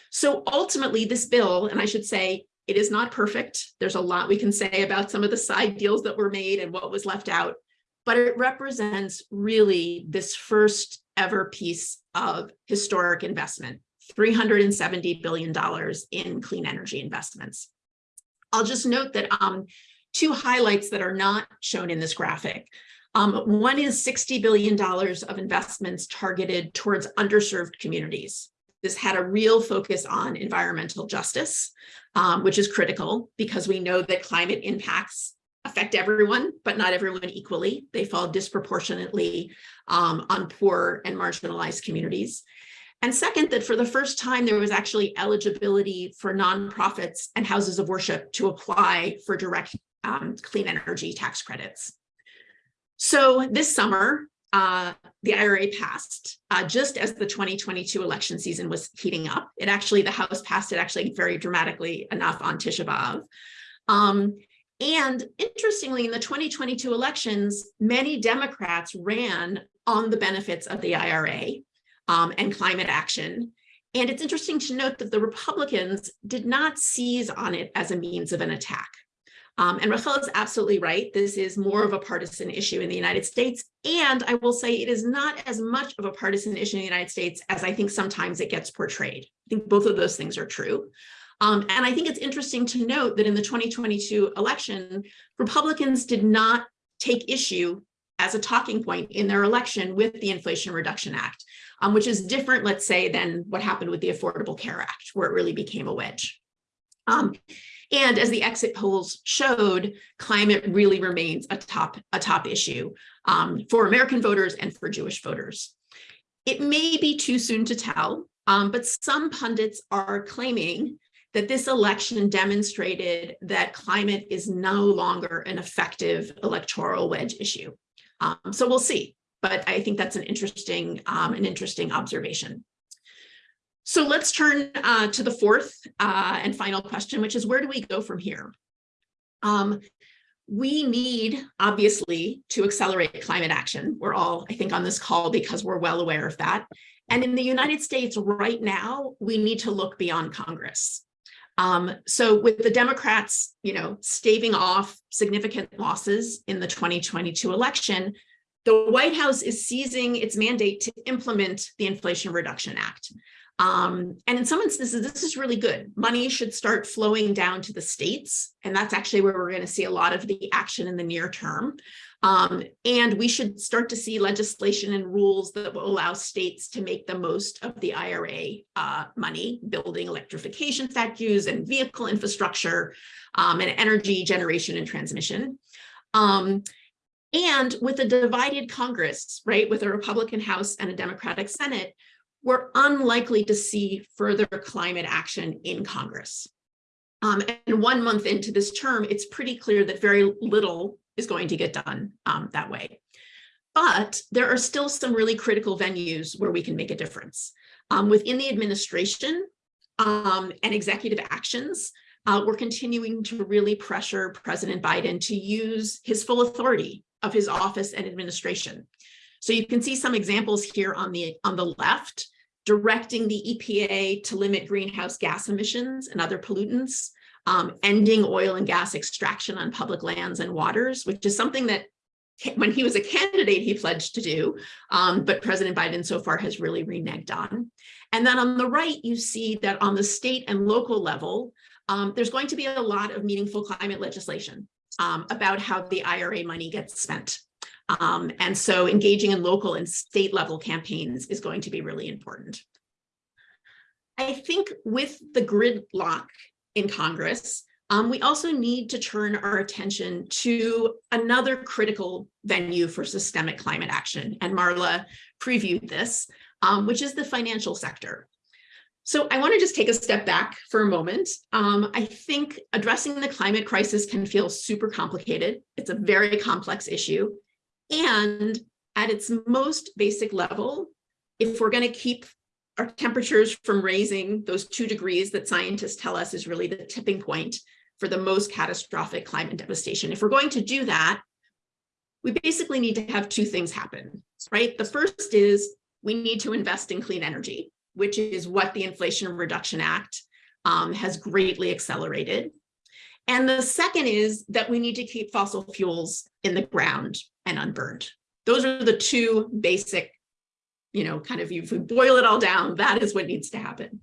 So ultimately, this bill, and I should say, it is not perfect. There's a lot we can say about some of the side deals that were made and what was left out, but it represents really this first ever piece of historic investment, $370 billion in clean energy investments. I'll just note that um, two highlights that are not shown in this graphic. Um, one is $60 billion of investments targeted towards underserved communities. This had a real focus on environmental justice, um, which is critical because we know that climate impacts affect everyone, but not everyone equally. They fall disproportionately um, on poor and marginalized communities. And second, that for the first time, there was actually eligibility for nonprofits and houses of worship to apply for direct um, clean energy tax credits. So this summer, uh, the IRA passed uh, just as the 2022 election season was heating up. It actually, the House passed it actually very dramatically enough on Tisha B'Av. Um, and interestingly, in the 2022 elections, many Democrats ran on the benefits of the IRA um, and climate action. And it's interesting to note that the Republicans did not seize on it as a means of an attack. Um, and Rachel is absolutely right. This is more of a partisan issue in the United States. And I will say it is not as much of a partisan issue in the United States as I think sometimes it gets portrayed. I think both of those things are true. Um, and I think it's interesting to note that in the 2022 election, Republicans did not take issue as a talking point in their election with the Inflation Reduction Act, um, which is different, let's say, than what happened with the Affordable Care Act, where it really became a wedge. Um, and as the exit polls showed, climate really remains a top, a top issue um, for American voters and for Jewish voters. It may be too soon to tell, um, but some pundits are claiming that this election demonstrated that climate is no longer an effective electoral wedge issue. Um, so we'll see, but I think that's an interesting, um, an interesting observation. So let's turn uh, to the fourth uh, and final question, which is where do we go from here? Um, we need, obviously, to accelerate climate action. We're all, I think, on this call because we're well aware of that. And in the United States right now, we need to look beyond Congress. Um, so with the Democrats, you know, staving off significant losses in the 2022 election, the White House is seizing its mandate to implement the Inflation Reduction Act. Um, and in some instances, this is really good. Money should start flowing down to the states. And that's actually where we're going to see a lot of the action in the near term. Um, and we should start to see legislation and rules that will allow states to make the most of the IRA uh, money, building electrification statues and vehicle infrastructure um, and energy generation and transmission. Um, and with a divided Congress, right, with a Republican House and a Democratic Senate, we're unlikely to see further climate action in Congress. Um, and one month into this term, it's pretty clear that very little is going to get done um, that way. But there are still some really critical venues where we can make a difference. Um, within the administration um, and executive actions, uh, we're continuing to really pressure President Biden to use his full authority of his office and administration. So you can see some examples here on the on the left directing the EPA to limit greenhouse gas emissions and other pollutants, um, ending oil and gas extraction on public lands and waters, which is something that when he was a candidate, he pledged to do, um, but President Biden so far has really reneged on. And then on the right, you see that on the state and local level, um, there's going to be a lot of meaningful climate legislation um, about how the IRA money gets spent. Um, and so engaging in local and state level campaigns is going to be really important. I think with the gridlock in Congress, um, we also need to turn our attention to another critical venue for systemic climate action. And Marla previewed this, um, which is the financial sector. So I want to just take a step back for a moment. Um, I think addressing the climate crisis can feel super complicated. It's a very complex issue. And at its most basic level, if we're going to keep our temperatures from raising those two degrees that scientists tell us is really the tipping point for the most catastrophic climate devastation, if we're going to do that, we basically need to have two things happen, right? The first is we need to invest in clean energy which is what the Inflation Reduction Act um, has greatly accelerated. And the second is that we need to keep fossil fuels in the ground and unburned. Those are the two basic, you know, kind of, if we boil it all down, that is what needs to happen.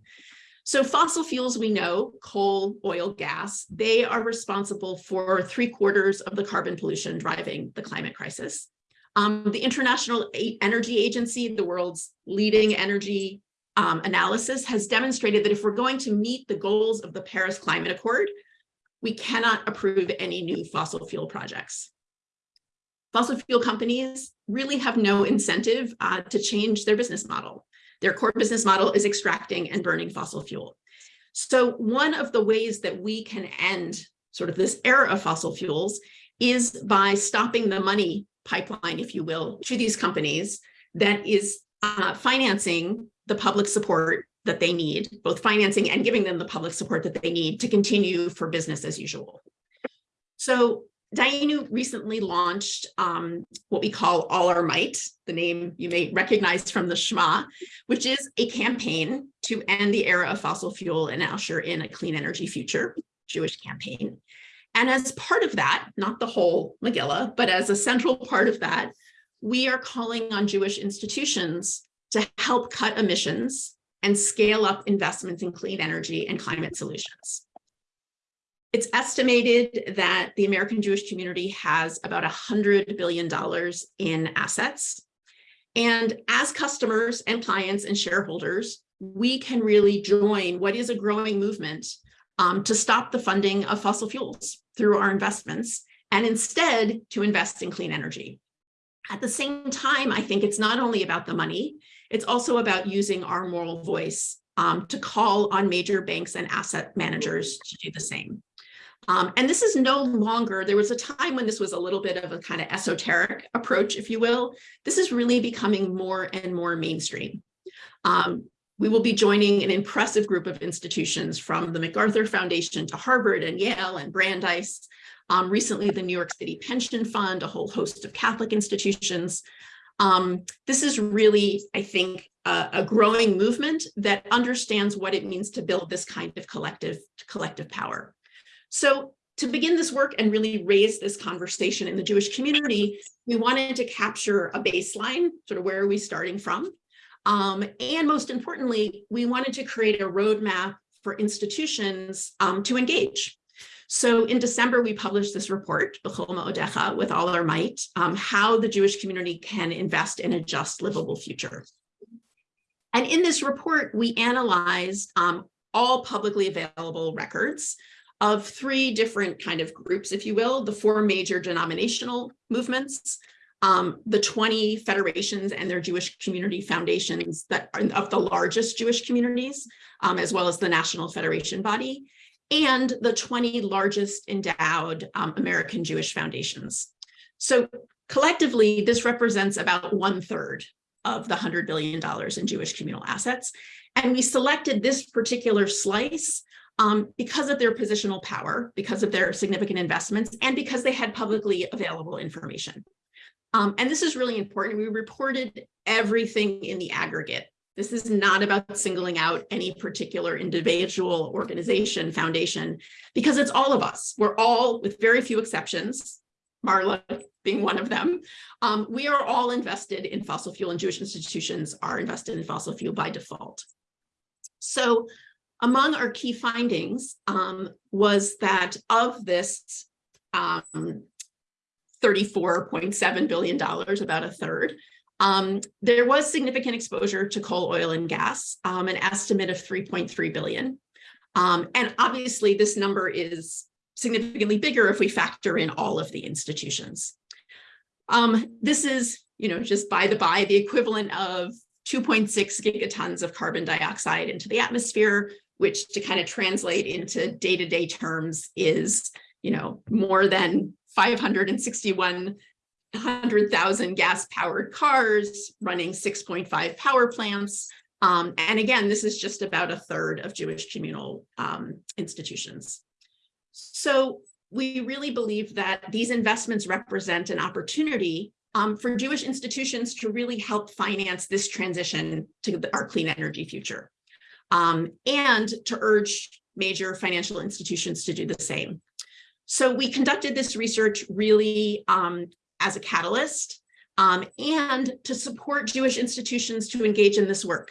So fossil fuels, we know, coal, oil, gas, they are responsible for three quarters of the carbon pollution driving the climate crisis. Um, the International Energy Agency, the world's leading energy um, analysis has demonstrated that if we're going to meet the goals of the Paris Climate Accord, we cannot approve any new fossil fuel projects. Fossil fuel companies really have no incentive uh, to change their business model. Their core business model is extracting and burning fossil fuel. So one of the ways that we can end sort of this era of fossil fuels is by stopping the money pipeline, if you will, to these companies that is uh, financing the public support that they need, both financing and giving them the public support that they need to continue for business as usual. So Dayenu recently launched um, what we call All Our Might, the name you may recognize from the Shema, which is a campaign to end the era of fossil fuel and usher in a clean energy future, Jewish campaign. And as part of that, not the whole Megillah, but as a central part of that, we are calling on Jewish institutions to help cut emissions and scale up investments in clean energy and climate solutions. It's estimated that the American Jewish community has about $100 billion in assets. And as customers and clients and shareholders, we can really join what is a growing movement um, to stop the funding of fossil fuels through our investments and instead to invest in clean energy. At the same time, I think it's not only about the money, it's also about using our moral voice um, to call on major banks and asset managers to do the same. Um, and this is no longer, there was a time when this was a little bit of a kind of esoteric approach, if you will. This is really becoming more and more mainstream. Um, we will be joining an impressive group of institutions from the MacArthur Foundation to Harvard and Yale and Brandeis. Um, recently, the New York City Pension Fund, a whole host of Catholic institutions. Um, this is really, I think, a, a, growing movement that understands what it means to build this kind of collective, collective power. So to begin this work and really raise this conversation in the Jewish community, we wanted to capture a baseline, sort of where are we starting from? Um, and most importantly, we wanted to create a roadmap for institutions um, to engage. So in December, we published this report, B'chol Ma'odecha, with all our might, um, how the Jewish community can invest in a just livable future. And in this report, we analyzed um, all publicly available records of three different kind of groups, if you will, the four major denominational movements, um, the 20 federations and their Jewish community foundations that are of the largest Jewish communities, um, as well as the National Federation body, and the 20 largest endowed um, American Jewish foundations. So collectively, this represents about one third of the $100 billion in Jewish communal assets. And we selected this particular slice um, because of their positional power, because of their significant investments, and because they had publicly available information. Um, and this is really important. We reported everything in the aggregate this is not about singling out any particular individual organization, foundation, because it's all of us. We're all, with very few exceptions, Marla being one of them, um, we are all invested in fossil fuel and Jewish institutions are invested in fossil fuel by default. So among our key findings um, was that of this um, $34.7 billion, about a third, um, there was significant exposure to coal, oil, and gas, um, an estimate of 3.3 billion. Um, and obviously this number is significantly bigger if we factor in all of the institutions. Um, this is, you know, just by the by, the equivalent of 2.6 gigatons of carbon dioxide into the atmosphere, which to kind of translate into day-to-day terms is, you know, more than 561,000 gas-powered cars running 6.5 power plants. Um, and again, this is just about a third of Jewish communal um, institutions. So we really believe that these investments represent an opportunity um, for Jewish institutions to really help finance this transition to our clean energy future. Um, and to urge major financial institutions to do the same. So we conducted this research really um, as a catalyst um, and to support Jewish institutions to engage in this work.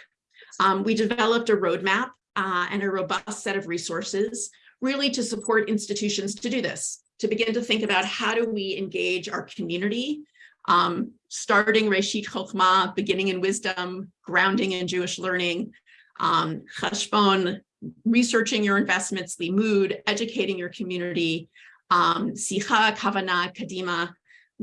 Um, we developed a roadmap uh, and a robust set of resources really to support institutions to do this, to begin to think about how do we engage our community, um, starting Reshit Chokhmah, beginning in wisdom, grounding in Jewish learning, um, Cheshbon, researching your investments, Limud, educating your community, um, Sicha, Kavana, Kadima,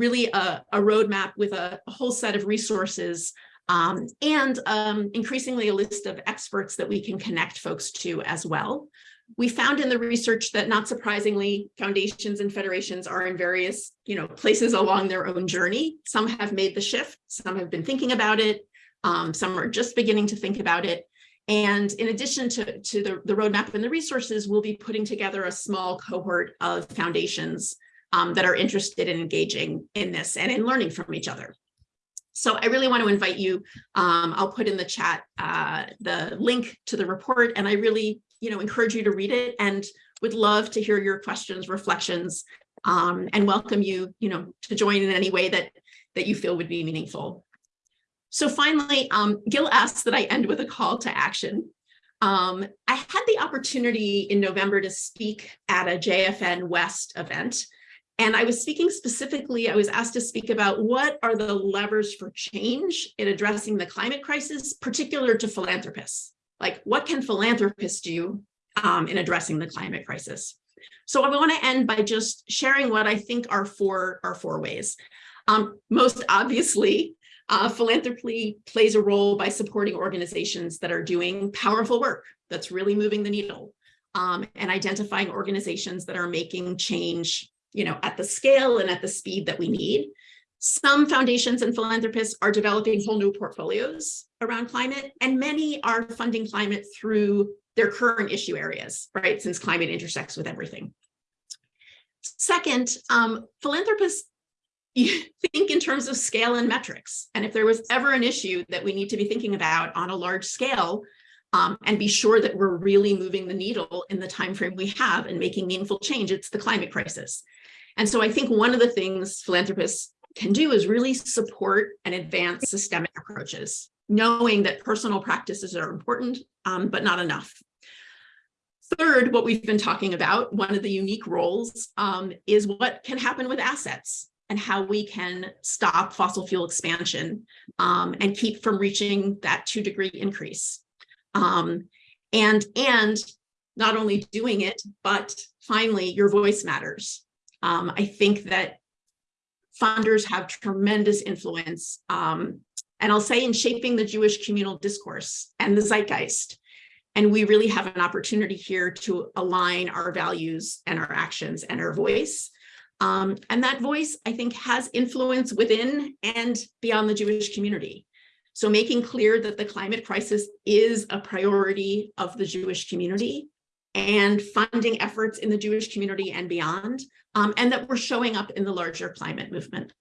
really a, a roadmap with a, a whole set of resources um, and um, increasingly a list of experts that we can connect folks to as well. We found in the research that not surprisingly, foundations and federations are in various you know, places along their own journey. Some have made the shift, some have been thinking about it, um, some are just beginning to think about it. And in addition to, to the, the roadmap and the resources, we'll be putting together a small cohort of foundations um, that are interested in engaging in this and in learning from each other. So I really want to invite you, um, I'll put in the chat uh, the link to the report and I really, you know, encourage you to read it and would love to hear your questions, reflections, um, and welcome you, you know, to join in any way that, that you feel would be meaningful. So finally, um, Gil asked that I end with a call to action. Um, I had the opportunity in November to speak at a JFN West event. And I was speaking specifically, I was asked to speak about what are the levers for change in addressing the climate crisis, particular to philanthropists. Like what can philanthropists do um, in addressing the climate crisis? So I want to end by just sharing what I think are four, are four ways. Um, most obviously, uh, philanthropy plays a role by supporting organizations that are doing powerful work that's really moving the needle um, and identifying organizations that are making change you know, at the scale and at the speed that we need. Some foundations and philanthropists are developing whole new portfolios around climate, and many are funding climate through their current issue areas, right? Since climate intersects with everything. Second, um, philanthropists think in terms of scale and metrics. And if there was ever an issue that we need to be thinking about on a large scale, um, and be sure that we're really moving the needle in the time frame we have and making meaningful change, it's the climate crisis. And so I think one of the things philanthropists can do is really support and advance systemic approaches, knowing that personal practices are important, um, but not enough. Third, what we've been talking about, one of the unique roles um, is what can happen with assets and how we can stop fossil fuel expansion um, and keep from reaching that two degree increase. Um, and, and not only doing it, but finally, your voice matters. Um, I think that funders have tremendous influence, um, and I'll say in shaping the Jewish communal discourse and the zeitgeist. And we really have an opportunity here to align our values and our actions and our voice. Um, and that voice, I think, has influence within and beyond the Jewish community. So making clear that the climate crisis is a priority of the Jewish community and funding efforts in the Jewish community and beyond, um, and that we're showing up in the larger climate movement.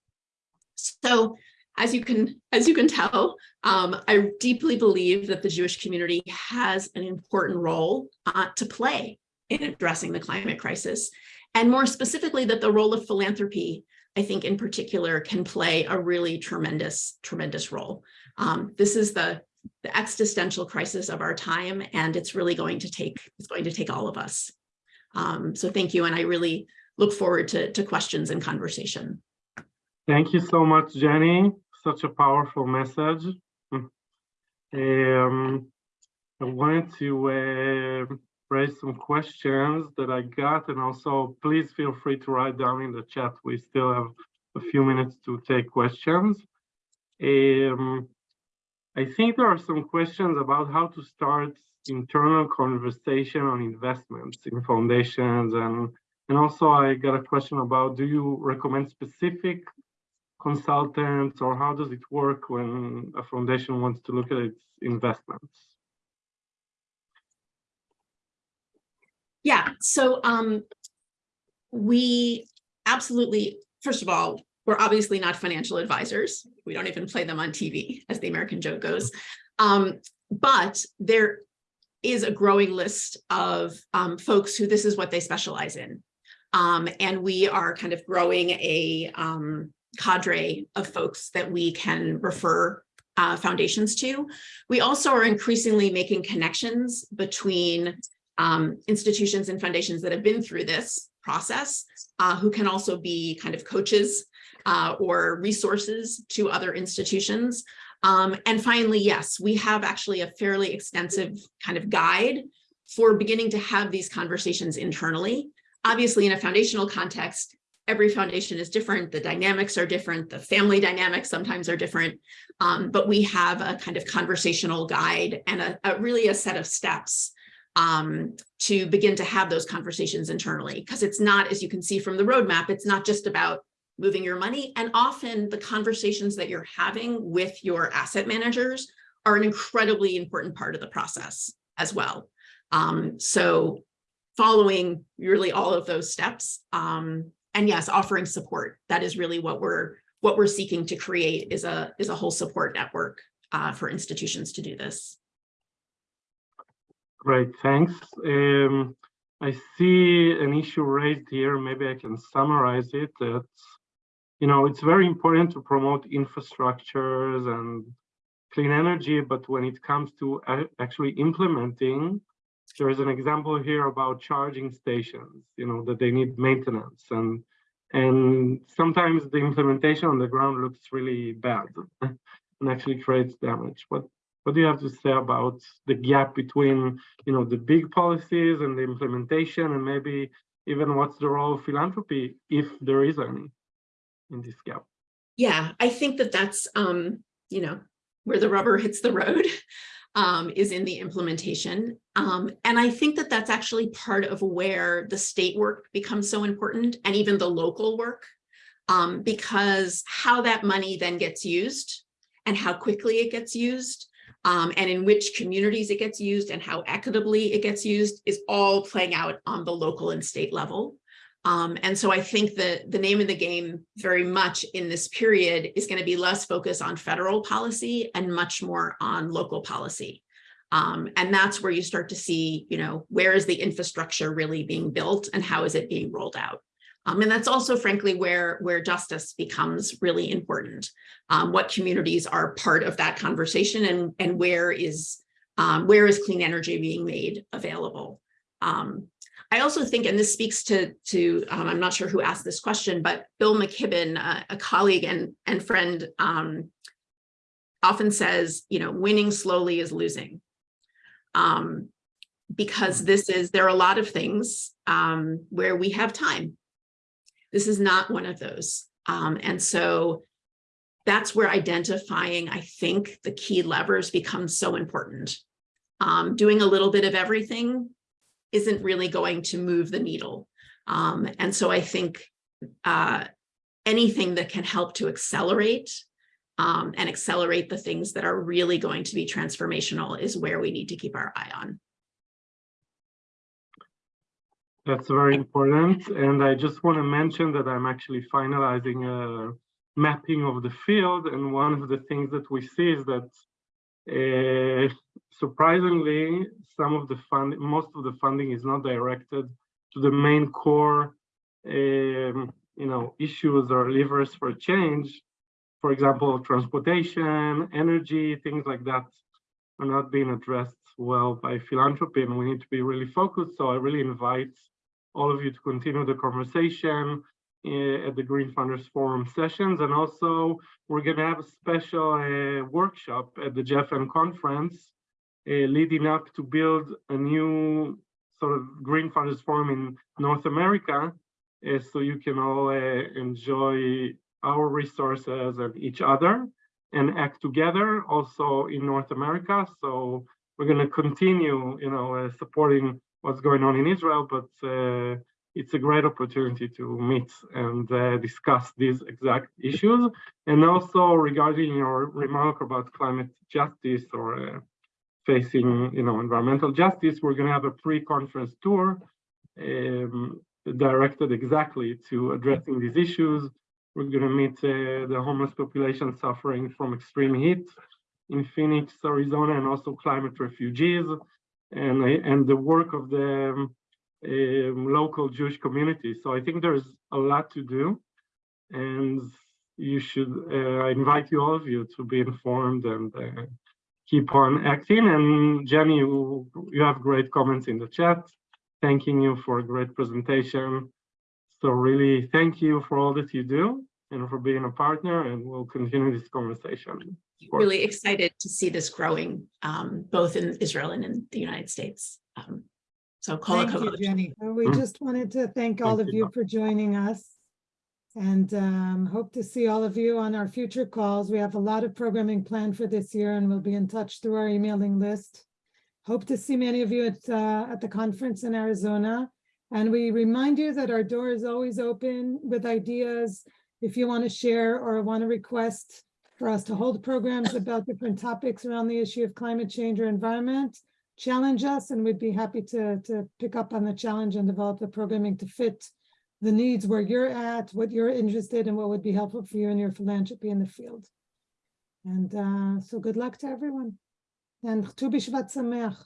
So as you can, as you can tell, um, I deeply believe that the Jewish community has an important role uh, to play in addressing the climate crisis. And more specifically, that the role of philanthropy, I think in particular, can play a really tremendous, tremendous role. Um, this is the, the existential crisis of our time, and it's really going to take, it's going to take all of us. Um, so thank you, and I really look forward to, to questions and conversation. Thank you so much, Jennie. Such a powerful message. Um, I wanted to uh, raise some questions that I got, and also please feel free to write down in the chat. We still have a few minutes to take questions. Um, I think there are some questions about how to start internal conversation on investments in foundations and and also I got a question about do you recommend specific consultants or how does it work when a foundation wants to look at its investments? Yeah, so um, we absolutely, first of all, we're obviously not financial advisors. We don't even play them on TV, as the American joke goes. Um, but there is a growing list of um, folks who this is what they specialize in. Um, and we are kind of growing a um, cadre of folks that we can refer uh, foundations to. We also are increasingly making connections between um, institutions and foundations that have been through this process, uh, who can also be kind of coaches uh, or resources to other institutions. Um, and finally, yes, we have actually a fairly extensive kind of guide for beginning to have these conversations internally. Obviously, in a foundational context, every foundation is different, the dynamics are different, the family dynamics sometimes are different, um, but we have a kind of conversational guide and a, a really a set of steps um, to begin to have those conversations internally. Because it's not, as you can see from the roadmap, it's not just about moving your money. And often the conversations that you're having with your asset managers are an incredibly important part of the process as well. Um, so following really all of those steps, um, and yes, offering support. That is really what we're what we're seeking to create is a is a whole support network uh, for institutions to do this. Great, thanks. Um, I see an issue raised here. Maybe I can summarize it. That you know, it's very important to promote infrastructures and clean energy, but when it comes to uh, actually implementing, there is an example here about charging stations. You know that they need maintenance, and and sometimes the implementation on the ground looks really bad and actually creates damage. But what do you have to say about the gap between, you know, the big policies and the implementation, and maybe even what's the role of philanthropy, if there is any, in this gap? Yeah, I think that that's, um, you know, where the rubber hits the road um, is in the implementation. Um, and I think that that's actually part of where the state work becomes so important, and even the local work, um, because how that money then gets used and how quickly it gets used um, and in which communities it gets used and how equitably it gets used is all playing out on the local and state level. Um, and so I think that the name of the game very much in this period is going to be less focused on federal policy and much more on local policy. Um, and that's where you start to see, you know, where is the infrastructure really being built and how is it being rolled out? Um, and that's also, frankly, where, where justice becomes really important. Um, what communities are part of that conversation and, and where is um, where is clean energy being made available? Um, I also think, and this speaks to, to um, I'm not sure who asked this question, but Bill McKibben, uh, a colleague and, and friend, um, often says, you know, winning slowly is losing. because this is, there are a lot of things where we have time this is not one of those. Um, and so that's where identifying, I think, the key levers becomes so important. Um, doing a little bit of everything isn't really going to move the needle. Um, and so I think uh, anything that can help to accelerate um, and accelerate the things that are really going to be transformational is where we need to keep our eye on. That's very important. And I just want to mention that I'm actually finalizing a mapping of the field. And one of the things that we see is that surprisingly, some of the fund, most of the funding is not directed to the main core, um, you know, issues or levers for change. For example, transportation, energy, things like that are not being addressed well by philanthropy and we need to be really focused. So I really invite all of you to continue the conversation uh, at the Green Funders Forum sessions. And also, we're going to have a special uh, workshop at the JFN conference uh, leading up to build a new sort of Green Funders Forum in North America. so you can all enjoy our resources and each other. and act together also in North America. So we're going to continue, you know, uh, supporting what's going on in Israel, but uh, it's a great opportunity to meet and uh, discuss these exact issues. And also regarding your remark about climate justice or uh, facing, you know, environmental justice, we're going to have a pre-conference tour um, directed exactly to addressing these issues. We're going to meet uh, the homeless population suffering from extreme heat in Phoenix, Arizona, and also climate refugees, and and the work of the um, local Jewish community. So I think there's a lot to do, and you should. Uh, I invite you all of you to be informed and uh, keep on acting. And Jennie, you, you have great comments in the chat, thanking you for a great presentation. So really, thank you for all that you do and for being a partner, and we'll continue this conversation. Really excited to see this growing, um, both in Israel and in the United States. Um, So kol Thank you. Jennie. We Mm. just wanted to thank all Thank of you. you for joining us. And um, hope to see all of you on our future calls. We have a lot of programming planned for this year and we'll be in touch through our emailing list. Hope to see many of you at, uh, at the conference in Arizona. And we remind you that our door is always open with ideas. If you want to share or want to request for us to hold programs about different topics around the issue of climate change or environment, challenge us and we'd be happy to, to pick up on the challenge and develop the programming to fit the needs where you're at, what you're interested in, what would be helpful for you and your philanthropy in the field. And uh, so good luck to everyone. And Tu B'Shvat Sameach.